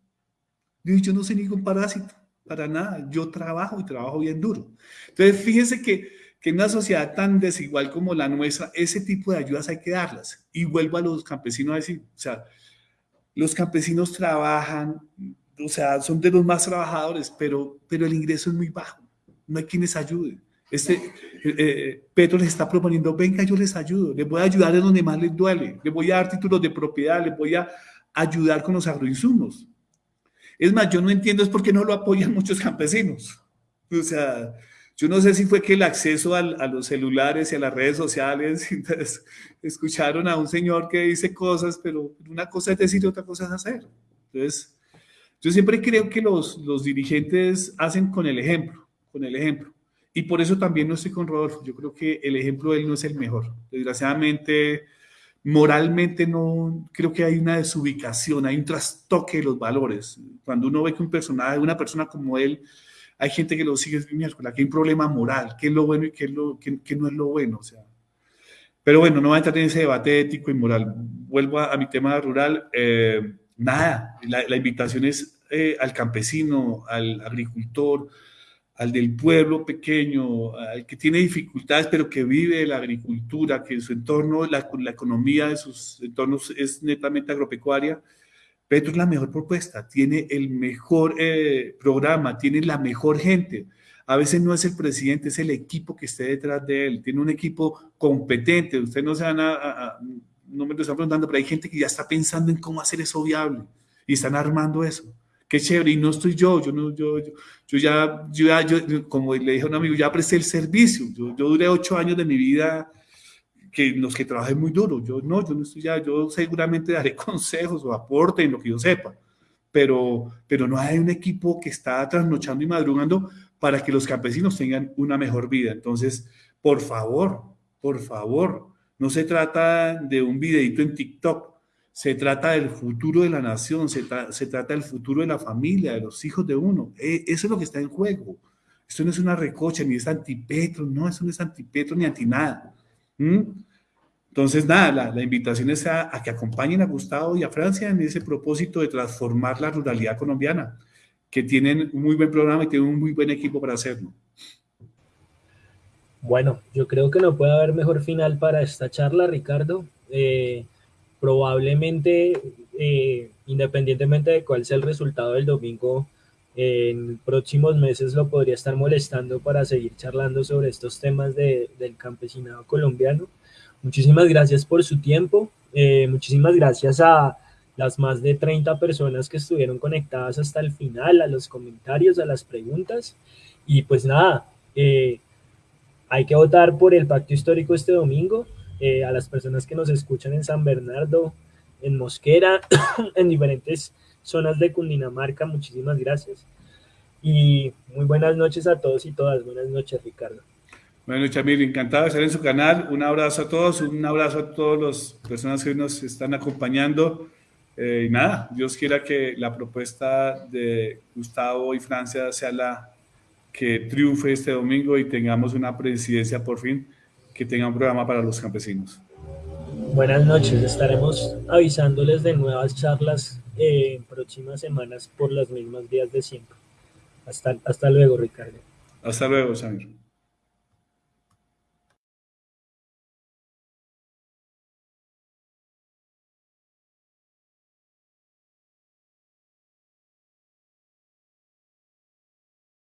Yo, no soy ningún parásito, para nada. Yo trabajo y trabajo bien duro. Entonces, fíjense que, que en una sociedad tan desigual como la nuestra, ese tipo de ayudas hay que darlas. Y vuelvo a los campesinos a decir, o sea, los campesinos trabajan, o sea, son de los más trabajadores, pero, pero el ingreso es muy bajo, no hay quienes ayuden. Este, eh, eh, Petro les está proponiendo, venga, yo les ayudo, les voy a ayudar en donde más les duele, les voy a dar títulos de propiedad, les voy a ayudar con los agroinsumos. Es más, yo no entiendo es por qué no lo apoyan muchos campesinos. O sea, yo no sé si fue que el acceso a los celulares y a las redes sociales, entonces, escucharon a un señor que dice cosas, pero una cosa es decir y otra cosa es hacer. Entonces, yo siempre creo que los, los dirigentes hacen con el ejemplo, con el ejemplo. Y por eso también no estoy con Rodolfo. Yo creo que el ejemplo de él no es el mejor. Desgraciadamente, moralmente no, creo que hay una desubicación, hay un trastoque de los valores. Cuando uno ve que un personaje, una persona como él, hay gente que lo sigue miércoles, aquí hay un problema moral, qué es lo bueno y qué, es lo, qué, no es lo bueno. O sea. Pero bueno, no voy a entrar en ese debate ético y moral. Vuelvo a, mi tema rural. Eh, nada, la, invitación es eh, al campesino, al agricultor, al del pueblo pequeño, al que tiene dificultades, pero que vive la agricultura, que su entorno, la, la economía de sus entornos es netamente agropecuaria Petro es la mejor propuesta, tiene el mejor eh, programa, tiene la mejor gente. A veces no es el presidente, es el equipo que esté detrás de él. Tiene un equipo competente. Usted no se van a, no me lo están preguntando, pero hay gente que ya está pensando en cómo hacer eso viable y están armando eso. Qué chévere. Y no estoy yo, yo no, yo, yo, ya, yo ya, yo, como le dije a un amigo, ya presté el servicio. Yo, yo duré ocho años de mi vida que los que trabajen muy duro. Yo no, yo no estoy ya, yo seguramente daré consejos o aporte en lo que yo sepa, pero, pero no hay un equipo que está trasnochando y madrugando para que los campesinos tengan una mejor vida. Entonces, por favor, por favor, no se trata de un videito en TikTok, se trata del futuro de la nación, se, se trata del futuro de la familia, de los hijos de uno. E, eso es lo que está en juego. Esto no es una recocha, ni es antipetro, no, eso no es antipetro ni anti nada. Entonces, nada, la, invitación es a, que acompañen a Gustavo y a Francia en ese propósito de transformar la ruralidad colombiana, que tienen un muy buen programa y tienen un muy buen equipo para hacerlo. Bueno, yo creo que no puede haber mejor final para esta charla, Ricardo. Eh, probablemente, eh, independientemente de cuál sea el resultado del domingo, en próximos meses lo podría estar molestando para seguir charlando sobre estos temas del campesinado colombiano. Muchísimas gracias por su tiempo, eh, muchísimas gracias a las más de 30 personas que estuvieron conectadas hasta el final, a los comentarios, a las preguntas. Y pues nada, eh, hay que votar por el pacto histórico este domingo. Eh, a las personas que nos escuchan en San Bernardo, en Mosquera, en diferentes zonas de Cundinamarca. Muchísimas gracias. Y muy buenas noches a todos y todas. Buenas noches, Ricardo. Bueno, Chamil, encantado de estar en su canal. Un abrazo a todos, un abrazo a todas las personas que nos están acompañando. Eh, y nada, Dios quiera que la propuesta de Gustavo y Francia sea la que triunfe este domingo y tengamos una presidencia por fin que tenga un programa para los campesinos. Buenas noches, estaremos avisándoles de nuevas charlas en próximas semanas por los mismos días de siempre. Hasta, hasta luego, Ricardo. Hasta luego, Samir.